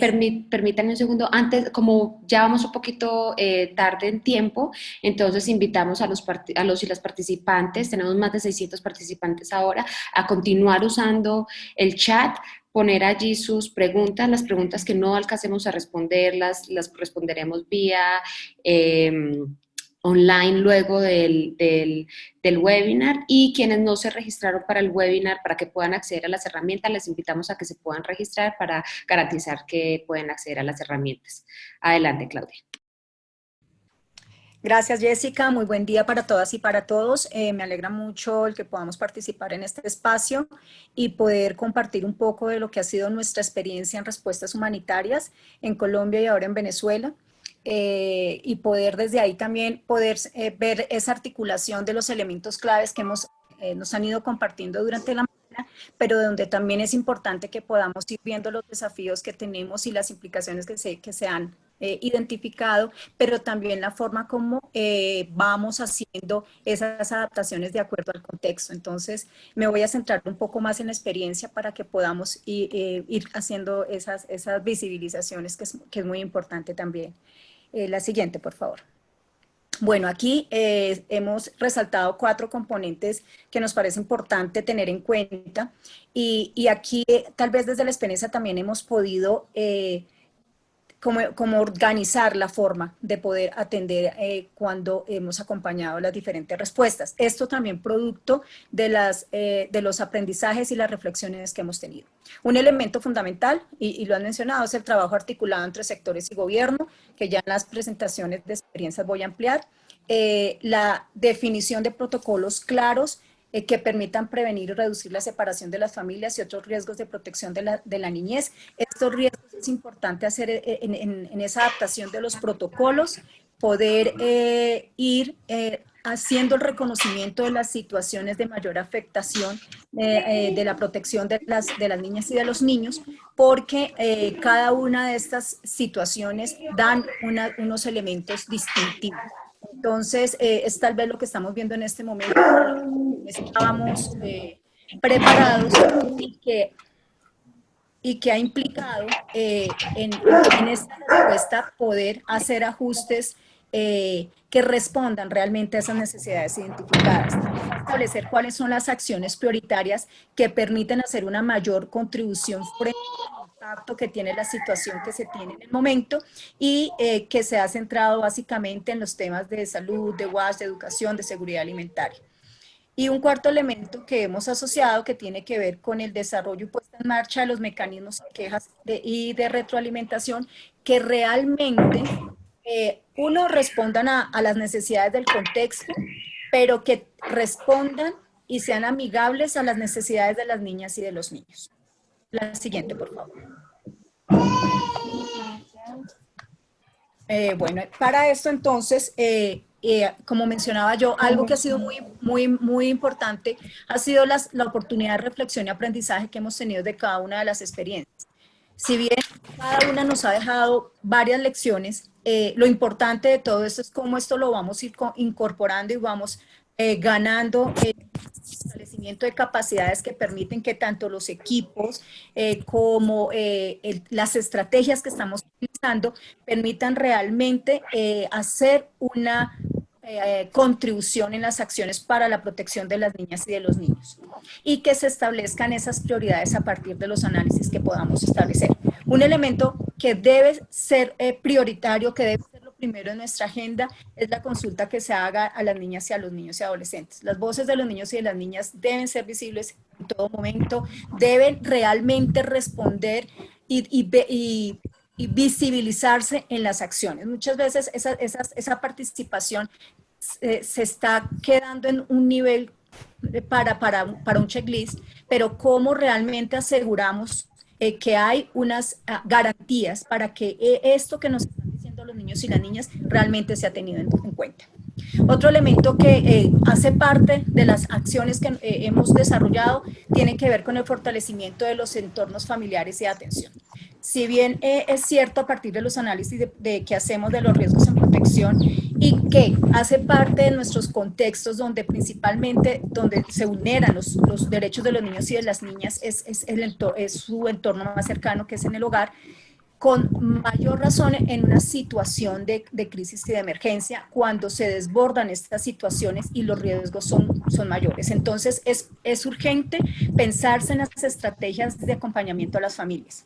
permítanme un segundo, antes, como ya vamos un poquito eh, tarde en tiempo, entonces invitamos a los, a los y las participantes, tenemos más de 600 participantes ahora, a continuar usando el chat poner allí sus preguntas, las preguntas que no alcancemos a responderlas, las responderemos vía em, online luego del, del, webinar y quienes no se registraron para el webinar para que puedan acceder a las herramientas, les invitamos a que se puedan registrar para garantizar que pueden acceder a las herramientas. Adelante, Claudia. Gracias, Jessica. Muy buen día para todas y para todos. Eh, me alegra mucho el que podamos participar en este espacio y poder compartir un poco de lo que ha sido nuestra experiencia en respuestas humanitarias en Colombia y ahora en Venezuela. Eh, y poder desde ahí también poder eh, ver esa articulación de los elementos claves que hemos, nos han ido compartiendo durante la mañana, pero donde también es importante que podamos ir viendo los desafíos que tenemos y las implicaciones que se, que se han eh, identificado, pero también la forma como eh, vamos haciendo esas adaptaciones de acuerdo al contexto. Entonces, me voy a centrar un poco más en la experiencia para que podamos ir, eh, ir haciendo esas, esas visibilizaciones, que es, que es muy importante también. La siguiente, por favor. Bueno, aquí hemos resaltado cuatro componentes que nos parece importante tener en cuenta y, y aquí tal vez desde la experiencia también hemos podido cómo, organizar la forma de poder atender eh, cuando hemos acompañado las diferentes respuestas. Esto también producto de, las, eh, de los aprendizajes y las reflexiones que hemos tenido. Un elemento fundamental, y, lo han mencionado, es el trabajo articulado entre sectores y gobierno, que ya en las presentaciones de experiencias voy a ampliar. Eh, la definición de protocolos claros eh, que permitan prevenir y reducir la separación de las familias y otros riesgos de protección de la, de la niñez. Estos riesgos es importante hacer eh, en, en, esa adaptación de los protocolos, poder eh, ir haciendo el reconocimiento de las situaciones de mayor afectación de la protección de las, de las niñas y de los niños, porque cada una de estas situaciones dan unos elementos distintivos. Entonces, eh, es tal vez lo que estamos viendo en este momento. Estábamos eh, preparados y que, y que ha implicado eh, en, esta respuesta poder hacer ajustes que respondan realmente a esas necesidades identificadas. Establecer cuáles son las acciones prioritarias que permiten hacer una mayor contribución frente impacto que tiene la situación que se tiene en el momento y eh, que se ha centrado básicamente en los temas de salud, de WASH, de educación, de seguridad alimentaria. Y un cuarto elemento que hemos asociado que tiene que ver con el desarrollo y puesta en marcha de los mecanismos de quejas y de retroalimentación que realmente, eh, uno, respondan a, a las necesidades del contexto, pero que respondan y sean amigables a las necesidades de las niñas y de los niños. La siguiente, por favor. Eh, bueno, para esto entonces, eh, eh, como mencionaba yo, algo que ha sido muy, muy, muy importante ha sido la oportunidad de reflexión y aprendizaje que hemos tenido de cada una de las experiencias. Si bien cada una nos ha dejado varias lecciones, lo importante de todo esto es cómo esto lo vamos a ir incorporando y vamos ganando establecimiento de capacidades que permiten que tanto los equipos eh, como eh, las estrategias que estamos utilizando permitan realmente eh, hacer una contribución en las acciones para la protección de las niñas y de los niños y que se establezcan esas prioridades a partir de los análisis que podamos establecer. Un elemento que debe ser prioritario, que debe primero en nuestra agenda es la consulta que se haga a las niñas y a los niños y adolescentes. Las voces de los niños y de las niñas deben ser visibles en todo momento, deben realmente responder y, y, visibilizarse en las acciones. Muchas veces esa, esa participación se, se está quedando en un nivel para, para, para un checklist, pero cómo realmente aseguramos eh, que hay unas ah, garantías para que eh, esto que nos diciendo los niños y las niñas realmente se ha tenido en, cuenta. Otro elemento que eh, hace parte de las acciones que hemos desarrollado tiene que ver con el fortalecimiento de los entornos familiares y de atención. Si bien es cierto a partir de los análisis de, que hacemos de los riesgos en protección y que hace parte de nuestros contextos donde principalmente donde se vulneran los, los derechos de los niños y de las niñas es, es, el es su entorno más cercano que es en el hogar, con mayor razón en una situación de, de, crisis y de emergencia, cuando se desbordan estas situaciones y los riesgos son, son mayores. Entonces, es, es urgente pensarse en las estrategias de acompañamiento a las familias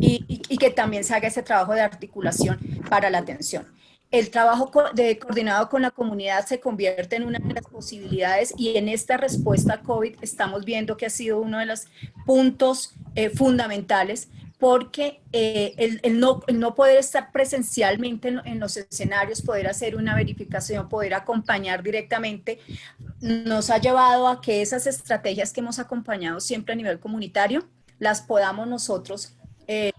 y, y, y que también se haga ese trabajo de articulación para la atención el trabajo de, coordinado con la comunidad se convierte en una de las posibilidades y en esta respuesta a COVID estamos viendo que ha sido uno de los puntos eh, fundamentales porque eh, el, no, poder estar presencialmente en, los escenarios, poder hacer una verificación, poder acompañar directamente, nos ha llevado a que esas estrategias que hemos acompañado siempre a nivel comunitario, las podamos nosotros eh,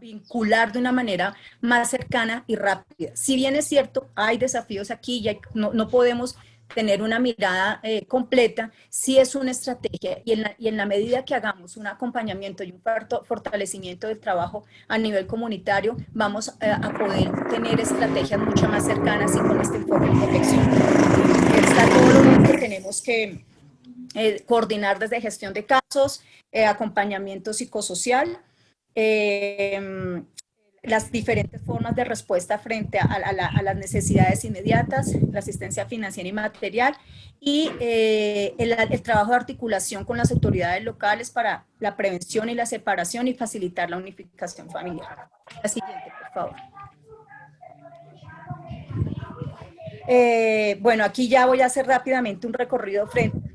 vincular de una manera más cercana y rápida. Si bien es cierto, hay desafíos aquí y no, no, podemos tener una mirada eh, completa, sí es una estrategia y en, la, y en, la, medida que hagamos un acompañamiento y un fortalecimiento del trabajo a nivel comunitario, vamos a, a poder tener estrategias mucho más cercanas y con este enfoque de protección. Está todo lo que tenemos que eh, coordinar desde gestión de casos, eh, acompañamiento psicosocial, eh, las diferentes formas de respuesta frente a, las necesidades inmediatas, la asistencia financiera y material, y eh, el, trabajo de articulación con las autoridades locales para la prevención y la separación y facilitar la unificación familiar. La siguiente, por favor. Eh, bueno, aquí ya voy a hacer rápidamente un recorrido frente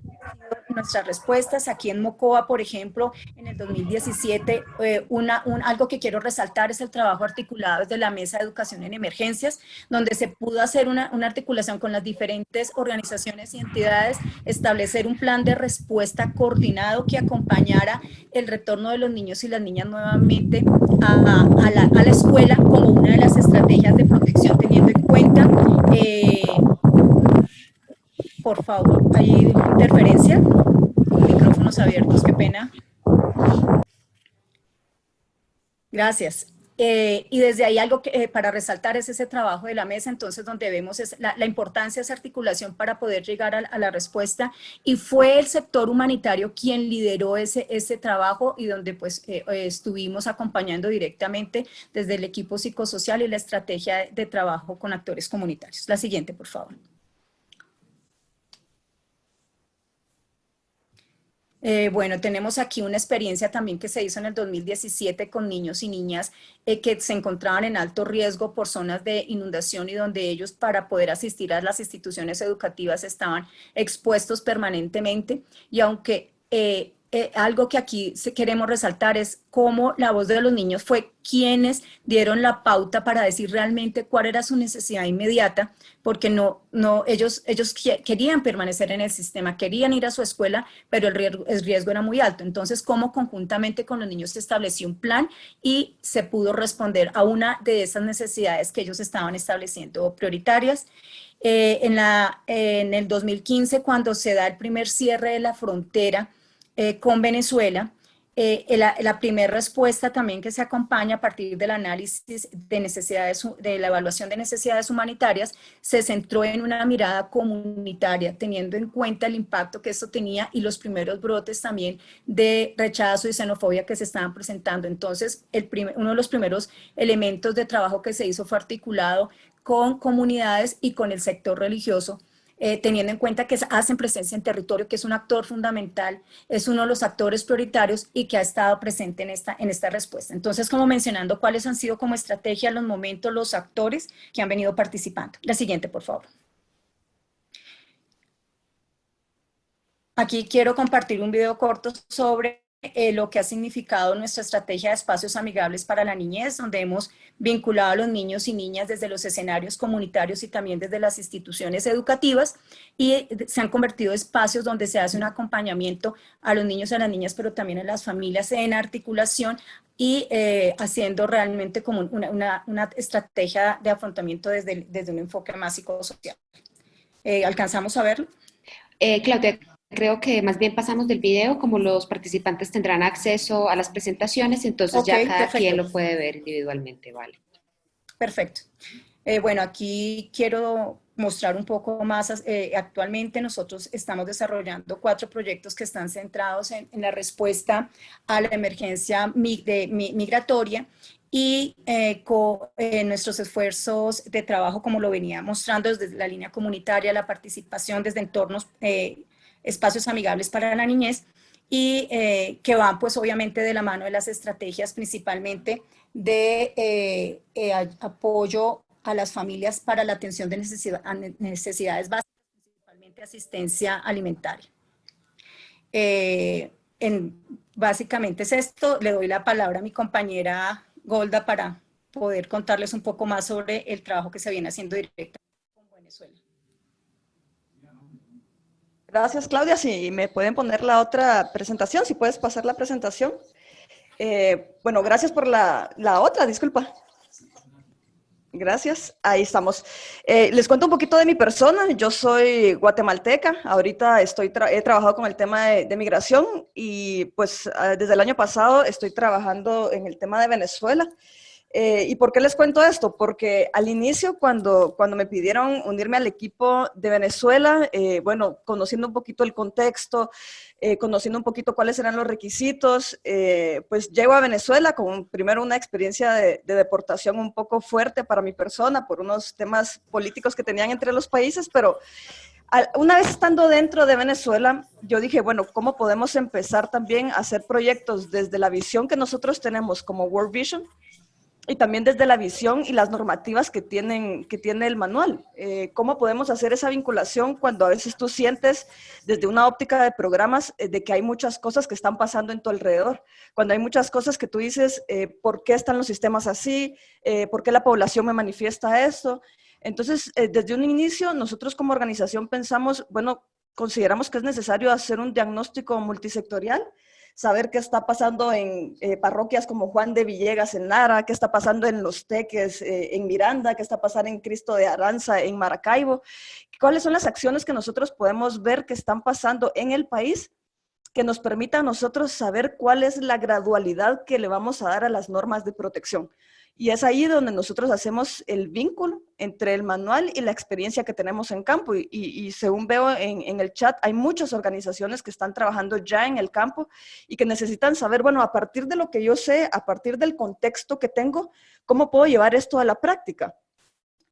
nuestras respuestas. Aquí en Mocoa, por ejemplo, en el 2017, eh, una, un, algo que quiero resaltar es el trabajo articulado desde la Mesa de Educación en Emergencias, donde se pudo hacer una, una articulación con las diferentes organizaciones y entidades, establecer un plan de respuesta coordinado que acompañara el retorno de los niños y las niñas nuevamente a, a, la, a la, escuela como una de las estrategias de protección, teniendo en cuenta eh, por favor, ¿hay interferencia? Micrófonos abiertos, qué pena. Gracias. Eh, y desde ahí algo que, eh, para resaltar es ese trabajo de la mesa, entonces donde vemos es la, importancia de esa articulación para poder llegar a, la respuesta y fue el sector humanitario quien lideró ese, ese trabajo y donde pues eh, estuvimos acompañando directamente desde el equipo psicosocial y la estrategia de trabajo con actores comunitarios. La siguiente, por favor. Eh, bueno, tenemos aquí una experiencia también que se hizo en el 2017 con niños y niñas eh, que se encontraban en alto riesgo por zonas de inundación y donde ellos para poder asistir a las instituciones educativas estaban expuestos permanentemente. Y aunque eh, eh, algo que aquí queremos resaltar es cómo la voz de los niños fue quienes dieron la pauta para decir realmente cuál era su necesidad inmediata, porque no, no, ellos, ellos querían permanecer en el sistema, querían ir a su escuela, pero el riesgo, el riesgo era muy alto. Entonces, cómo conjuntamente con los niños se estableció un plan y se pudo responder a una de esas necesidades que ellos estaban estableciendo prioritarias. Eh, en, la, en el 2015, cuando se da el primer cierre de la frontera, eh, con Venezuela, eh, la, primera respuesta también que se acompaña a partir del análisis de necesidades, de la evaluación de necesidades humanitarias, se centró en una mirada comunitaria, teniendo en cuenta el impacto que esto tenía y los primeros brotes también de rechazo y xenofobia que se estaban presentando. Entonces, uno de los primeros elementos de trabajo que se hizo fue articulado con comunidades y con el sector religioso, eh, teniendo en cuenta que hacen presencia en territorio, que es un actor fundamental, es uno de los actores prioritarios y que ha estado presente en esta, en esta respuesta. Entonces, como mencionando cuáles han sido como estrategia los momentos los actores que han venido participando. La siguiente, por favor. Aquí quiero compartir un video corto sobre eh, lo que ha significado nuestra estrategia de espacios amigables para la niñez, donde hemos vinculado a los niños y niñas desde los escenarios comunitarios y también desde las instituciones educativas y se han convertido en espacios donde se hace un acompañamiento a los niños y a las niñas, pero también a las familias en articulación y eh, haciendo realmente como una, una, estrategia de afrontamiento desde, desde un enfoque más psicosocial. Eh, ¿Alcanzamos a verlo? Claudia, Creo que más bien pasamos del video, como los participantes tendrán acceso a las presentaciones, entonces ya cada quien lo puede ver individualmente, ¿vale? Perfecto. Eh, bueno, aquí quiero mostrar un poco más. Eh, actualmente nosotros estamos desarrollando cuatro proyectos que están centrados en, la respuesta a la emergencia migratoria y eh, con nuestros esfuerzos de trabajo, como lo venía mostrando desde la línea comunitaria, la participación desde entornos espacios amigables para la niñez y eh, que van pues obviamente de la mano de las estrategias principalmente de eh, eh, apoyo a las familias para la atención de necesidades básicas, principalmente asistencia alimentaria. En, básicamente es esto, le doy la palabra a mi compañera Golda para poder contarles un poco más sobre el trabajo que se viene haciendo directamente con Venezuela. Gracias, Claudia. Si me pueden poner la otra presentación, si puedes pasar la presentación. Eh, bueno, gracias por la, otra, disculpa. Gracias, ahí estamos. Eh, les cuento un poquito de mi persona. Yo soy guatemalteca. Ahorita estoy he trabajado con el tema de, migración y pues ah, desde el año pasado estoy trabajando en el tema de Venezuela. Eh, ¿Y por qué les cuento esto? Porque al inicio, cuando, cuando me pidieron unirme al equipo de Venezuela, eh, bueno, conociendo un poquito el contexto, eh, conociendo un poquito cuáles eran los requisitos, pues llego a Venezuela con primero una experiencia de, deportación un poco fuerte para mi persona por unos temas políticos que tenían entre los países, pero una vez estando dentro de Venezuela, yo dije, bueno, ¿cómo podemos empezar también a hacer proyectos desde la visión que nosotros tenemos como World Vision? Y también desde la visión y las normativas que, tienen, que tiene el manual. Eh, ¿Cómo podemos hacer esa vinculación cuando a veces tú sientes desde una óptica de programas eh, de que hay muchas cosas que están pasando en tu alrededor? Cuando hay muchas cosas que tú dices, eh, ¿por qué están los sistemas así? ¿Por qué la población me manifiesta esto? Entonces, desde un inicio, nosotros como organización pensamos, bueno, consideramos que es necesario hacer un diagnóstico multisectorial saber qué está pasando en eh, parroquias como Juan de Villegas en Lara, qué está pasando en Los Teques eh, en Miranda, qué está pasando en Cristo de Aranza en Maracaibo, cuáles son las acciones que nosotros podemos ver que están pasando en el país que nos permita a nosotros saber cuál es la gradualidad que le vamos a dar a las normas de protección. Y es ahí donde nosotros hacemos el vínculo entre el manual y la experiencia que tenemos en campo. Y, según veo en, en, el chat, hay muchas organizaciones que están trabajando ya en el campo y que necesitan saber, bueno, a partir de lo que yo sé, a partir del contexto que tengo, ¿cómo puedo llevar esto a la práctica?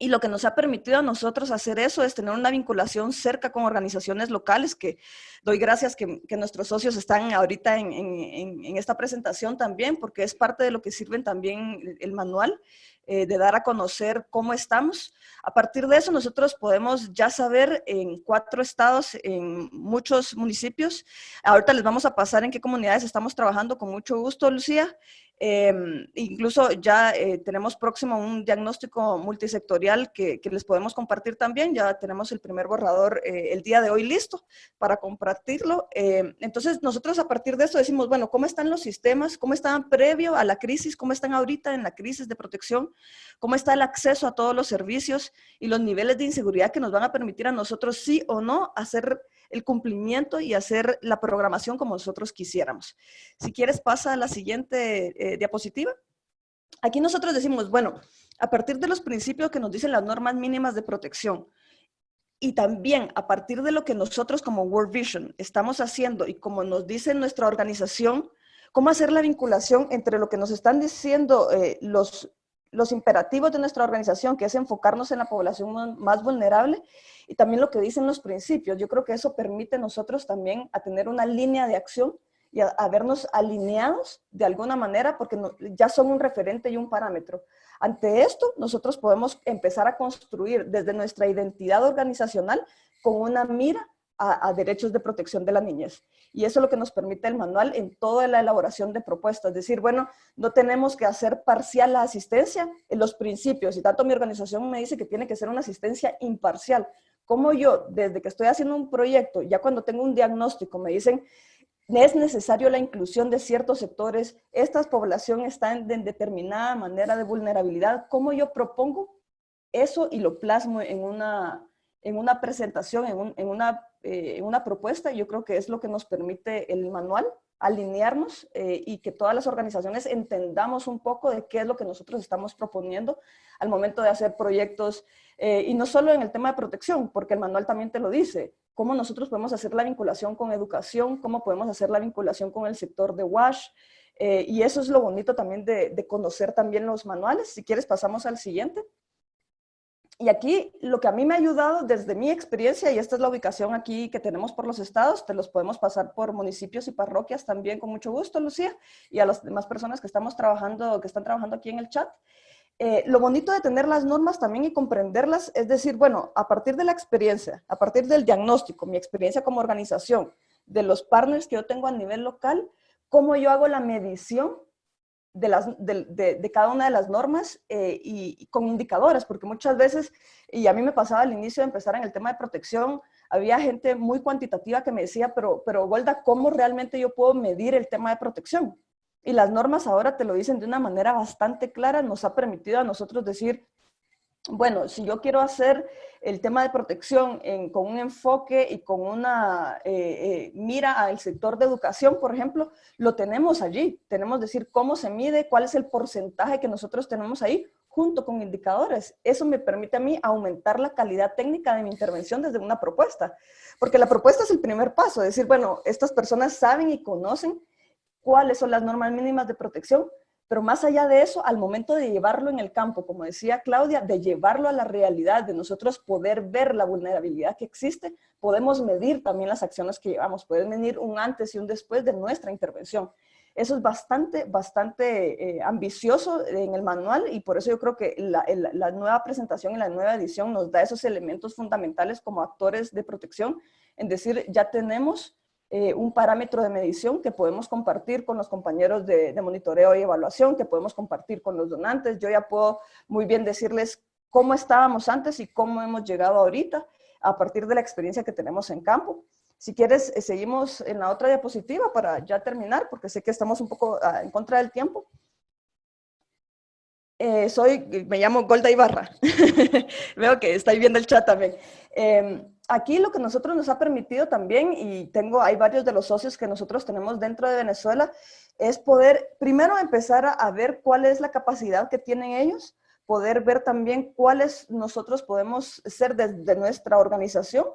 Y lo que nos ha permitido a nosotros hacer eso es tener una vinculación cerca con organizaciones locales, que doy gracias que, nuestros socios están ahorita en, en, esta presentación también, porque es parte de lo que sirven también el manual, eh, de dar a conocer cómo estamos. A partir de eso nosotros podemos ya saber en cuatro estados, en muchos municipios. Ahorita les vamos a pasar en qué comunidades estamos trabajando con mucho gusto, Lucía. Em, incluso ya eh, tenemos próximo un diagnóstico multisectorial que, les podemos compartir también. Ya tenemos el primer borrador eh, el día de hoy listo para compartirlo. Em, entonces, nosotros a partir de eso decimos, bueno, ¿cómo están los sistemas? ¿Cómo estaban previo a la crisis? ¿Cómo están ahorita en la crisis de protección? ¿Cómo está el acceso a todos los servicios y los niveles de inseguridad que nos van a permitir a nosotros sí o no hacer el cumplimiento y hacer la programación como nosotros quisiéramos. Si quieres, pasa a la siguiente eh, diapositiva. Aquí nosotros decimos, bueno, a partir de los principios que nos dicen las normas mínimas de protección, y también a partir de lo que nosotros como World Vision estamos haciendo y como nos dice nuestra organización, cómo hacer la vinculación entre lo que nos están diciendo eh, los, los imperativos de nuestra organización, que es enfocarnos en la población más vulnerable, y también lo que dicen los principios. Yo creo que eso permite a nosotros también a tener una línea de acción y a, vernos alineados de alguna manera, porque ya son un referente y un parámetro. Ante esto, nosotros podemos empezar a construir desde nuestra identidad organizacional con una mira a, derechos de protección de la niñez. Y eso es lo que nos permite el manual en toda la elaboración de propuestas. Es decir, bueno, no tenemos que hacer parcial la asistencia en los principios. Y tanto mi organización me dice que tiene que ser una asistencia imparcial. Como yo, desde que estoy haciendo un proyecto, ya cuando tengo un diagnóstico, me dicen, es necesario la inclusión de ciertos sectores, esta población está en, determinada manera de vulnerabilidad, ¿cómo yo propongo eso y lo plasmo en una, en una presentación, en, en una eh, una propuesta, yo creo que es lo que nos permite el manual, alinearnos eh, y que todas las organizaciones entendamos un poco de qué es lo que nosotros estamos proponiendo al momento de hacer proyectos, eh, y no solo en el tema de protección, porque el manual también te lo dice, cómo nosotros podemos hacer la vinculación con educación, cómo podemos hacer la vinculación con el sector de WASH, y eso es lo bonito también de conocer también los manuales. Si quieres pasamos al siguiente. Y aquí lo que a mí me ha ayudado desde mi experiencia, y esta es la ubicación aquí que tenemos por los estados, te los podemos pasar por municipios y parroquias también con mucho gusto, Lucía, y a las demás personas que estamos trabajando, que están trabajando aquí en el chat. Eh, lo bonito de tener las normas también y comprenderlas es decir, bueno, a partir de la experiencia, a partir del diagnóstico, mi experiencia como organización, de los partners que yo tengo a nivel local, cómo yo hago la medición de, las, de, cada una de las normas eh, y, con indicadores, porque muchas veces, y a mí me pasaba al inicio de empezar en el tema de protección, había gente muy cuantitativa que me decía, pero, pero Golda, ¿cómo realmente yo puedo medir el tema de protección? Y las normas ahora te lo dicen de una manera bastante clara, nos ha permitido a nosotros decir, bueno, si yo quiero hacer el tema de protección con un enfoque y con una eh, eh, mira al sector de educación, por ejemplo, lo tenemos allí. Tenemos decir cómo se mide, cuál es el porcentaje que nosotros tenemos ahí, junto con indicadores. Eso me permite a mí aumentar la calidad técnica de mi intervención desde una propuesta. Porque la propuesta es el primer paso, decir, bueno, estas personas saben y conocen cuáles son las normas mínimas de protección, pero más allá de eso, al momento de llevarlo en el campo, como decía Claudia, de llevarlo a la realidad, de nosotros poder ver la vulnerabilidad que existe, podemos medir también las acciones que llevamos, pueden medir un antes y un después de nuestra intervención. Eso es bastante, bastante eh, ambicioso en el manual y por eso yo creo que la, la, nueva presentación y la nueva edición nos da esos elementos fundamentales como actores de protección, en decir, ya tenemos eh, un parámetro de medición que podemos compartir con los compañeros de, monitoreo y evaluación, que podemos compartir con los donantes. Yo ya puedo muy bien decirles cómo estábamos antes y cómo hemos llegado ahorita a partir de la experiencia que tenemos en campo. Si quieres, eh, seguimos en la otra diapositiva para ya terminar, porque sé que estamos un poco ah, en contra del tiempo. Eh, soy, me llamo Golda Ibarra. Veo que estáis viendo el chat también. Em, aquí lo que nosotros nos ha permitido también, y tengo, hay varios de los socios que nosotros tenemos dentro de Venezuela, es poder primero empezar a, a ver cuál es la capacidad que tienen ellos, poder ver también cuáles nosotros podemos ser desde nuestra organización,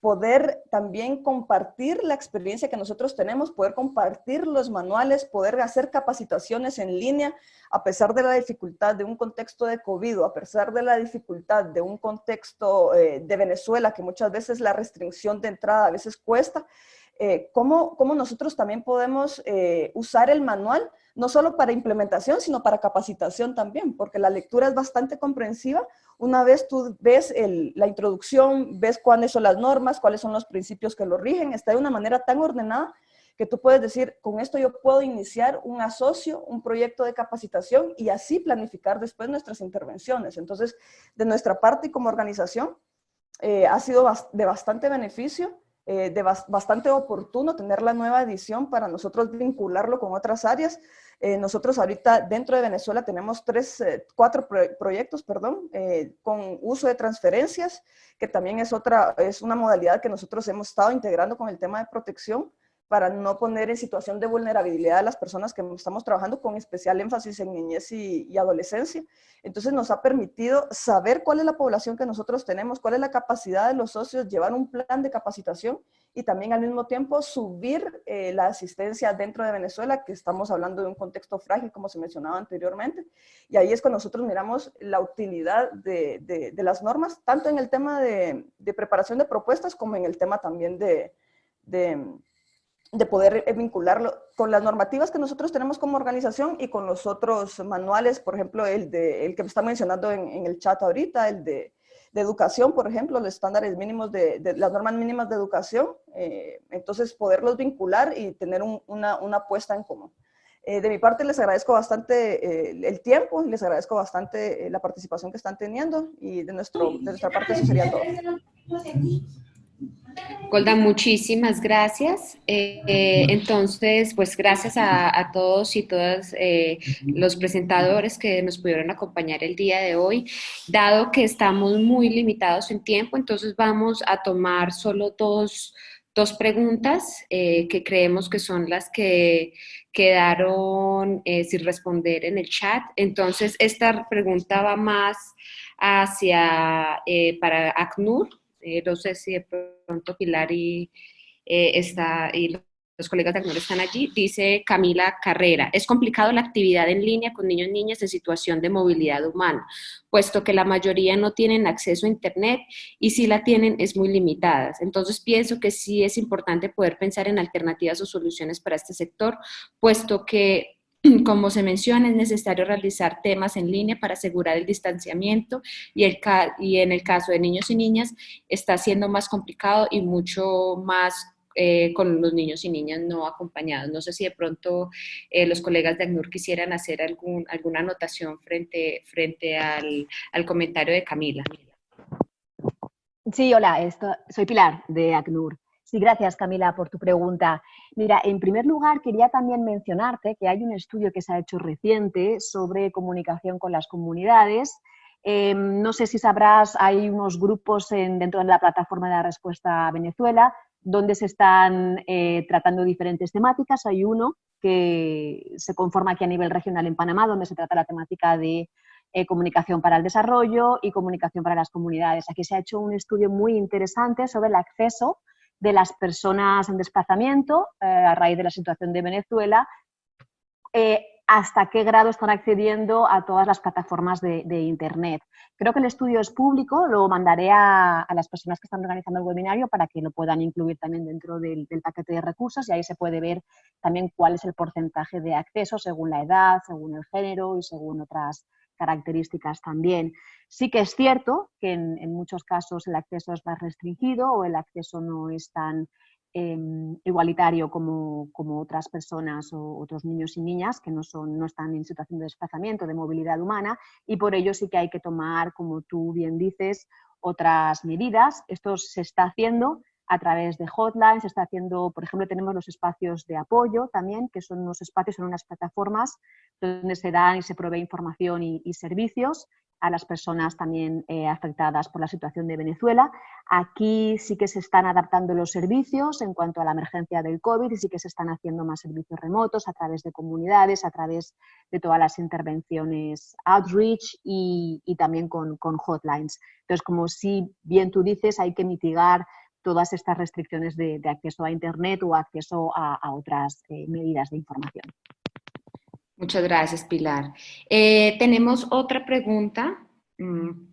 poder también compartir la experiencia que nosotros tenemos, poder compartir los manuales, poder hacer capacitaciones en línea, a pesar de la dificultad de un contexto de COVID, a pesar de la dificultad de un contexto eh, de Venezuela, que muchas veces la restricción de entrada a veces cuesta, eh, cómo, nosotros también podemos eh, usar el manual, no solo para implementación, sino para capacitación también, porque la lectura es bastante comprensiva. Una vez tú ves la introducción, ves cuáles son las normas, cuáles son los principios que lo rigen, está de una manera tan ordenada que tú puedes decir, con esto yo puedo iniciar un asocio, un proyecto de capacitación y así planificar después nuestras intervenciones. Entonces, de nuestra parte y como organización, eh, ha sido de bastante beneficio eh, de bastante oportuno tener la nueva edición para nosotros vincularlo con otras áreas. Eh, nosotros ahorita dentro de Venezuela tenemos tres, eh, cuatro proyectos, perdón, con uso de transferencias, que también es otra, es una modalidad que nosotros hemos estado integrando con el tema de protección para no poner en situación de vulnerabilidad a las personas que estamos trabajando con especial énfasis en niñez y, adolescencia. Entonces nos ha permitido saber cuál es la población que nosotros tenemos, cuál es la capacidad de los socios, llevar un plan de capacitación y también al mismo tiempo subir eh, la asistencia dentro de Venezuela, que estamos hablando de un contexto frágil, como se mencionaba anteriormente. Y ahí es cuando nosotros miramos la utilidad de, de, las normas, tanto en el tema de, de, preparación de propuestas como en el tema también de de poder eh, vincularlo con las normativas que nosotros tenemos como organización y con los otros manuales, por ejemplo, el, de, el que me está mencionando en, el chat ahorita, el de, educación, por ejemplo, los estándares mínimos de, las normas mínimas de educación, eh, entonces poderlos vincular y tener una, una, puesta en común. Eh, de mi parte les agradezco bastante el tiempo, les agradezco bastante la participación que están teniendo y de, nuestro, de nuestra parte eso sería todo. Golda, muchísimas gracias. Eh, eh, entonces, pues gracias a, todos y todas eh, los presentadores que nos pudieron acompañar el día de hoy. Dado que estamos muy limitados en tiempo, entonces vamos a tomar solo dos, dos preguntas que creemos que son las que quedaron sin responder en el chat. Entonces, esta pregunta va más hacia, para ACNUR, eh, no sé si de pronto Pilar y, eh, está, y los colegas de ACNUR están allí, dice Camila Carrera, es complicado la actividad en línea con niños y niñas en situación de movilidad humana, puesto que la mayoría no tienen acceso a Internet y si la tienen es muy limitada. Entonces pienso que sí es importante poder pensar en alternativas o soluciones para este sector, puesto que como se menciona, es necesario realizar temas en línea para asegurar el distanciamiento y, el, y en el caso de niños y niñas está siendo más complicado y mucho más eh, con los niños y niñas no acompañados. No sé si de pronto eh, los colegas de ACNUR quisieran hacer algún, alguna anotación frente, frente al, al comentario de Camila. Sí, hola, esto, soy Pilar de ACNUR. Sí, gracias Camila por tu pregunta. Mira, en primer lugar quería también mencionarte que hay un estudio que se ha hecho reciente sobre comunicación con las comunidades. Em, no sé si sabrás, hay unos grupos dentro de la plataforma de la respuesta a Venezuela donde se están eh, tratando diferentes temáticas. Hay uno que se conforma aquí a nivel regional en Panamá, donde se trata la temática de eh, comunicación para el desarrollo y comunicación para las comunidades. Aquí se ha hecho un estudio muy interesante sobre el acceso de las personas en desplazamiento eh, a raíz de la situación de Venezuela, eh, hasta qué grado están accediendo a todas las plataformas de, Internet. Creo que el estudio es público, lo mandaré a, las personas que están organizando el webinario para que lo puedan incluir también dentro del, del, paquete de recursos y ahí se puede ver también cuál es el porcentaje de acceso según la edad, según el género y según otras características también. Sí que es cierto que en, muchos casos el acceso es más restringido o el acceso no es tan em, igualitario como, otras personas o otros niños y niñas que no, son, no están en situación de desplazamiento, de movilidad humana y por ello sí que hay que tomar, como tú bien dices, otras medidas. Esto se está haciendo a través de hotlines, está haciendo, por ejemplo, tenemos los espacios de apoyo también, que son unos espacios, son unas plataformas donde se dan y se provee información y, servicios. a las personas también eh, afectadas por la situación de Venezuela. Aquí sí que se están adaptando los servicios en cuanto a la emergencia del COVID y sí que se están haciendo más servicios remotos a través de comunidades, a través de todas las intervenciones outreach y, también con, hotlines. Entonces, como si bien tú dices, hay que mitigar todas estas restricciones de, acceso a Internet o acceso a, otras eh, medidas de información. Muchas gracias, Pilar. Eh, tenemos otra pregunta. Mm,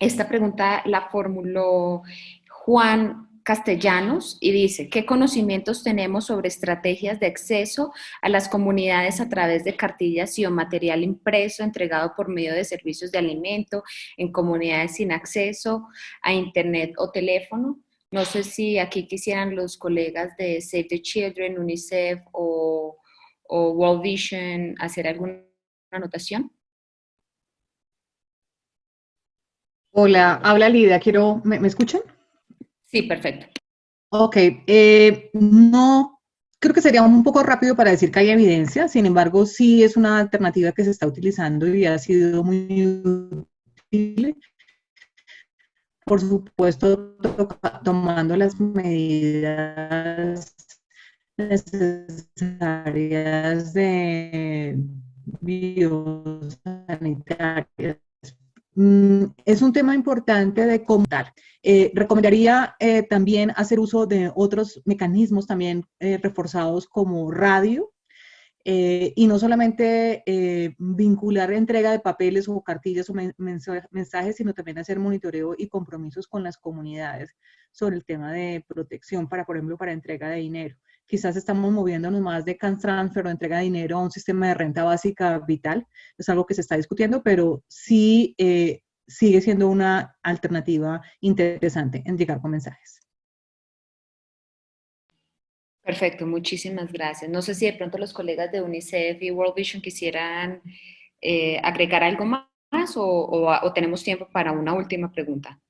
esta pregunta la formuló Juan Castellanos y dice, ¿qué conocimientos tenemos sobre estrategias de acceso a las comunidades a través de cartillas y o material impreso entregado por medio de servicios de alimento en comunidades sin acceso a internet o teléfono? No sé si aquí quisieran los colegas de Save the Children, UNICEF o o World Vision hacer alguna anotación? Hola, habla Lidia, quiero, ¿me, escuchan? Sí, perfecto. Ok, eh, no, creo que sería un poco rápido para decir que hay evidencia, sin embargo, sí es una alternativa que se está utilizando y ha sido muy útil. Por supuesto, tomando las medidas necesarias de biosanitarias. Mm, es un tema importante de contar. Eh, recomendaría eh, también hacer uso de otros mecanismos también eh, reforzados como radio, y no solamente vincular entrega de papeles o cartillas o mensajes, sino también hacer monitoreo y compromisos con las comunidades sobre el tema de protección, para, por ejemplo, para entrega de dinero quizás estamos moviéndonos más de cash transfer o entrega de dinero a un sistema de renta básica vital. Es algo que se está discutiendo, pero sí eh, sigue siendo una alternativa interesante en llegar con mensajes. Perfecto, muchísimas gracias. No sé si de pronto los colegas de UNICEF y World Vision quisieran eh, agregar algo más o tenemos tiempo para una última pregunta.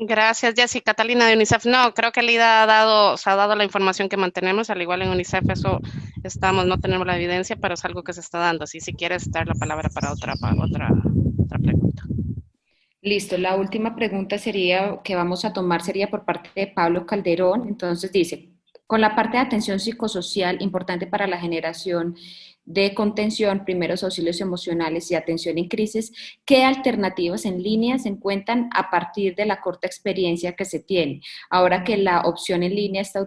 Gracias, Jessica. Catalina de UNICEF. No, creo que Lida ha dado, se ha dado la información que mantenemos, al igual en UNICEF eso estamos, no tenemos la evidencia, pero es algo que se está dando. Así si quieres dar la palabra para otra, para otra, otra pregunta. Listo, la última pregunta sería, que vamos a tomar sería por parte de Pablo Calderón. Entonces dice, con la parte de atención psicosocial importante para la generación de contención, primeros auxilios emocionales y atención en crisis, ¿qué alternativas en línea se encuentran a partir de la corta experiencia que se tiene? Ahora que la opción en línea se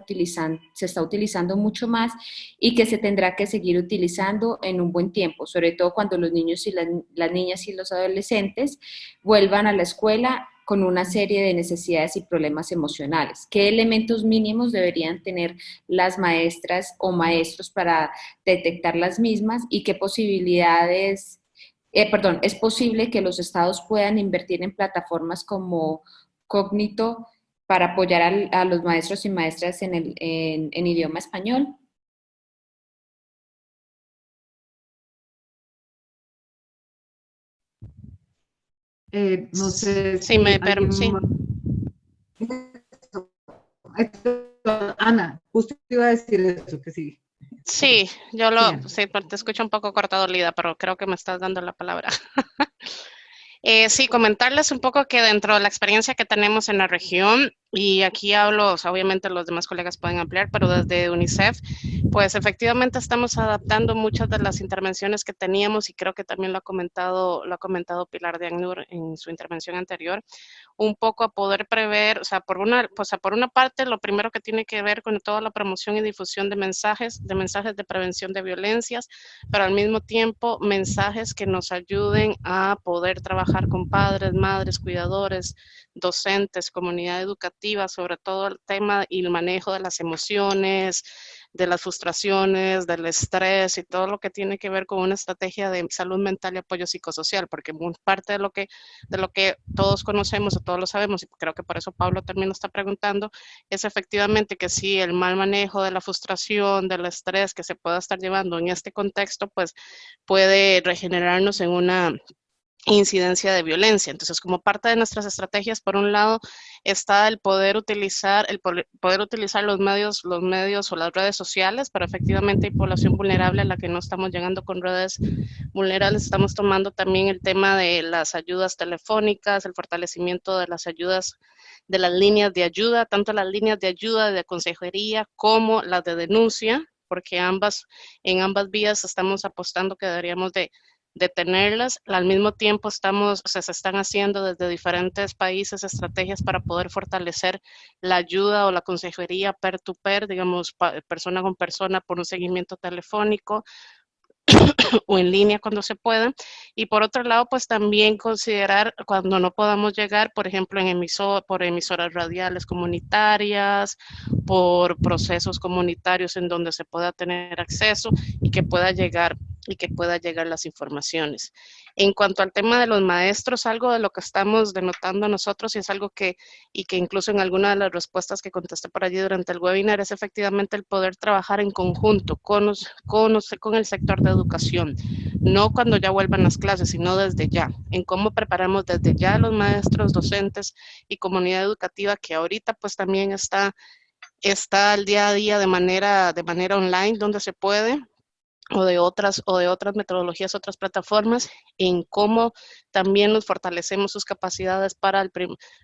está utilizando mucho más y que se tendrá que seguir utilizando en un buen tiempo, sobre todo cuando los niños y las niñas y los adolescentes vuelvan a la escuela con una serie de necesidades y problemas emocionales. ¿Qué elementos mínimos deberían tener las maestras o maestros para detectar las mismas y qué posibilidades, eh, perdón, es posible que los estados puedan invertir en plataformas como Cognito para apoyar a, los maestros y maestras en, el, en idioma español? Eh, no sé si me permite. Ana, justo iba a decir eso, que sí. Sí, yo lo, sí, te escucho un poco cortado, Lida, pero creo que me estás dando la palabra. Eh, sí, comentarles un poco que dentro de la experiencia que tenemos en la región, y aquí hablo, obviamente los demás colegas pueden ampliar, pero desde UNICEF, pues efectivamente estamos adaptando muchas de las intervenciones que teníamos y creo que también lo ha comentado, lo ha comentado Pilar de Agnur en su intervención anterior, un poco a poder prever, o sea, por una, pues, por una parte, lo primero que tiene que ver con toda la promoción y difusión de mensajes, de mensajes de prevención de violencias, pero al mismo tiempo mensajes que nos ayuden a poder trabajar con padres, madres, cuidadores, docentes, comunidad educativa, sobre todo el tema y el manejo de las emociones, de las frustraciones, del estrés y todo lo que tiene que ver con una estrategia de salud mental y apoyo psicosocial, porque parte de lo que, de lo que todos conocemos o todos lo sabemos, y creo que por eso Pablo también lo está preguntando, es efectivamente que si el mal manejo de la frustración, del estrés que se pueda estar llevando en este contexto, pues puede regenerarnos en una incidencia de violencia. Entonces, como parte de nuestras estrategias, por un lado, está el poder utilizar, el poder utilizar los medios, los medios o las redes sociales, pero efectivamente hay población vulnerable a la que no estamos llegando con redes vulnerables. Estamos tomando también el tema de las ayudas telefónicas, el fortalecimiento de las ayudas de las líneas de ayuda, tanto las líneas de ayuda de consejería como las de denuncia, porque ambas, en ambas vías estamos apostando que deberíamos de de tenerlas. Al mismo tiempo estamos, se están haciendo desde diferentes países estrategias para poder fortalecer la ayuda o la consejería peer-to-peer, digamos, persona con persona por un seguimiento telefónico o en línea cuando se pueda. Y por otro lado, pues también considerar cuando no podamos llegar, por ejemplo, en emisor, por emisoras radiales comunitarias, por procesos comunitarios en donde se pueda tener acceso y que pueda llegar y que pueda llegar las informaciones. En cuanto al tema de los maestros, algo de lo que estamos denotando nosotros y es algo que, y que incluso en alguna de las respuestas que contesté por allí durante el webinar, es efectivamente el poder trabajar en conjunto con, con, con el sector de educación, no cuando ya vuelvan las clases, sino desde ya, en cómo preparamos desde ya a los maestros, docentes y comunidad educativa que ahorita pues también está está al día a día de manera, de manera online donde se puede, o de otras o de otras metodologías, otras plataformas, en cómo también nos fortalecemos sus capacidades para el,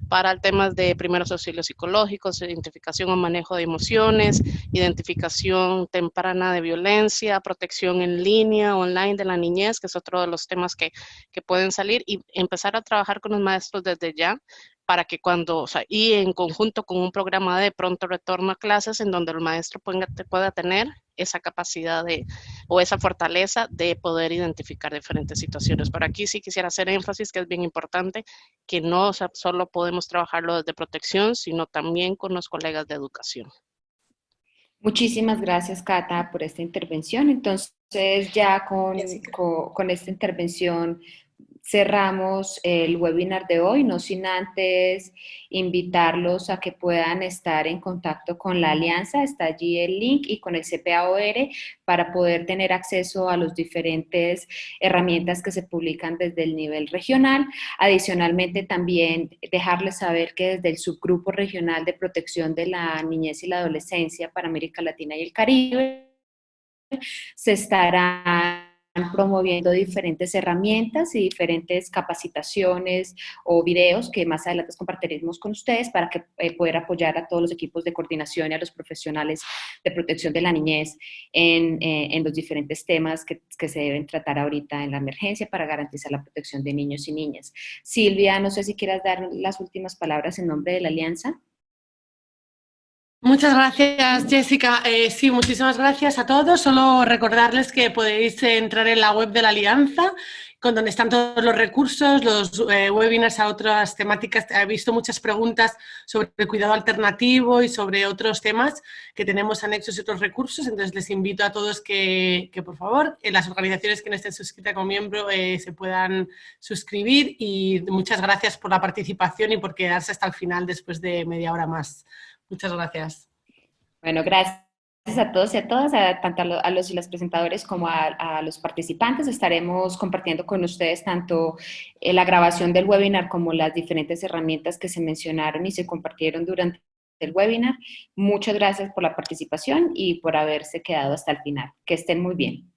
para el tema de primeros auxilios psicológicos, identificación o manejo de emociones, identificación temprana de violencia, protección en línea, online de la niñez, que es otro de los temas que, que pueden salir, y empezar a trabajar con los maestros desde ya para que cuando, o sea, y en conjunto con un programa de pronto retorno a clases en donde el maestro pueda, pueda tener esa capacidad de, o esa fortaleza de poder identificar diferentes situaciones. Pero aquí sí quisiera hacer énfasis que es bien importante que no solo podemos trabajarlo desde protección, sino también con los colegas de educación. Muchísimas gracias, Cata, por esta intervención. Entonces, ya con, con, con esta intervención cerramos el webinar de hoy, no sin antes invitarlos a que puedan estar en contacto con la alianza, está allí el link y con el CPAOR para poder tener acceso a las diferentes herramientas que se publican desde el nivel regional. Adicionalmente también dejarles saber que desde el subgrupo regional de protección de la niñez y la adolescencia para América Latina y el Caribe se estará promoviendo diferentes herramientas y diferentes capacitaciones o videos que más adelante compartiremos con ustedes para que eh, poder apoyar a todos los equipos de coordinación y a los profesionales de protección de la niñez en, eh, los diferentes temas que, que, se deben tratar ahorita en la emergencia para garantizar la protección de niños y niñas. Silvia, no sé si quieras dar las últimas palabras en nombre de la Alianza. Muchas gracias, Jessica. Eh, sí, muchísimas gracias a todos. Solo recordarles que podéis entrar en la web de la Alianza, con donde están todos los recursos, los eh, webinars a otras temáticas. He visto muchas preguntas sobre cuidado alternativo y sobre otros temas que tenemos anexos y otros recursos. Entonces, les invito a todos que, por favor, las organizaciones que no estén suscritas como miembro eh, se puedan suscribir. Y muchas gracias por la participación y por quedarse hasta el final después de media hora más. Muchas gracias. Bueno, gracias a todos y a todas, tanto a los y las presentadores como a, los participantes. Estaremos compartiendo con ustedes tanto eh, la grabación del webinar como las diferentes herramientas que se mencionaron y se compartieron durante el webinar. Muchas gracias por la participación y por haberse quedado hasta el final. Que estén muy bien.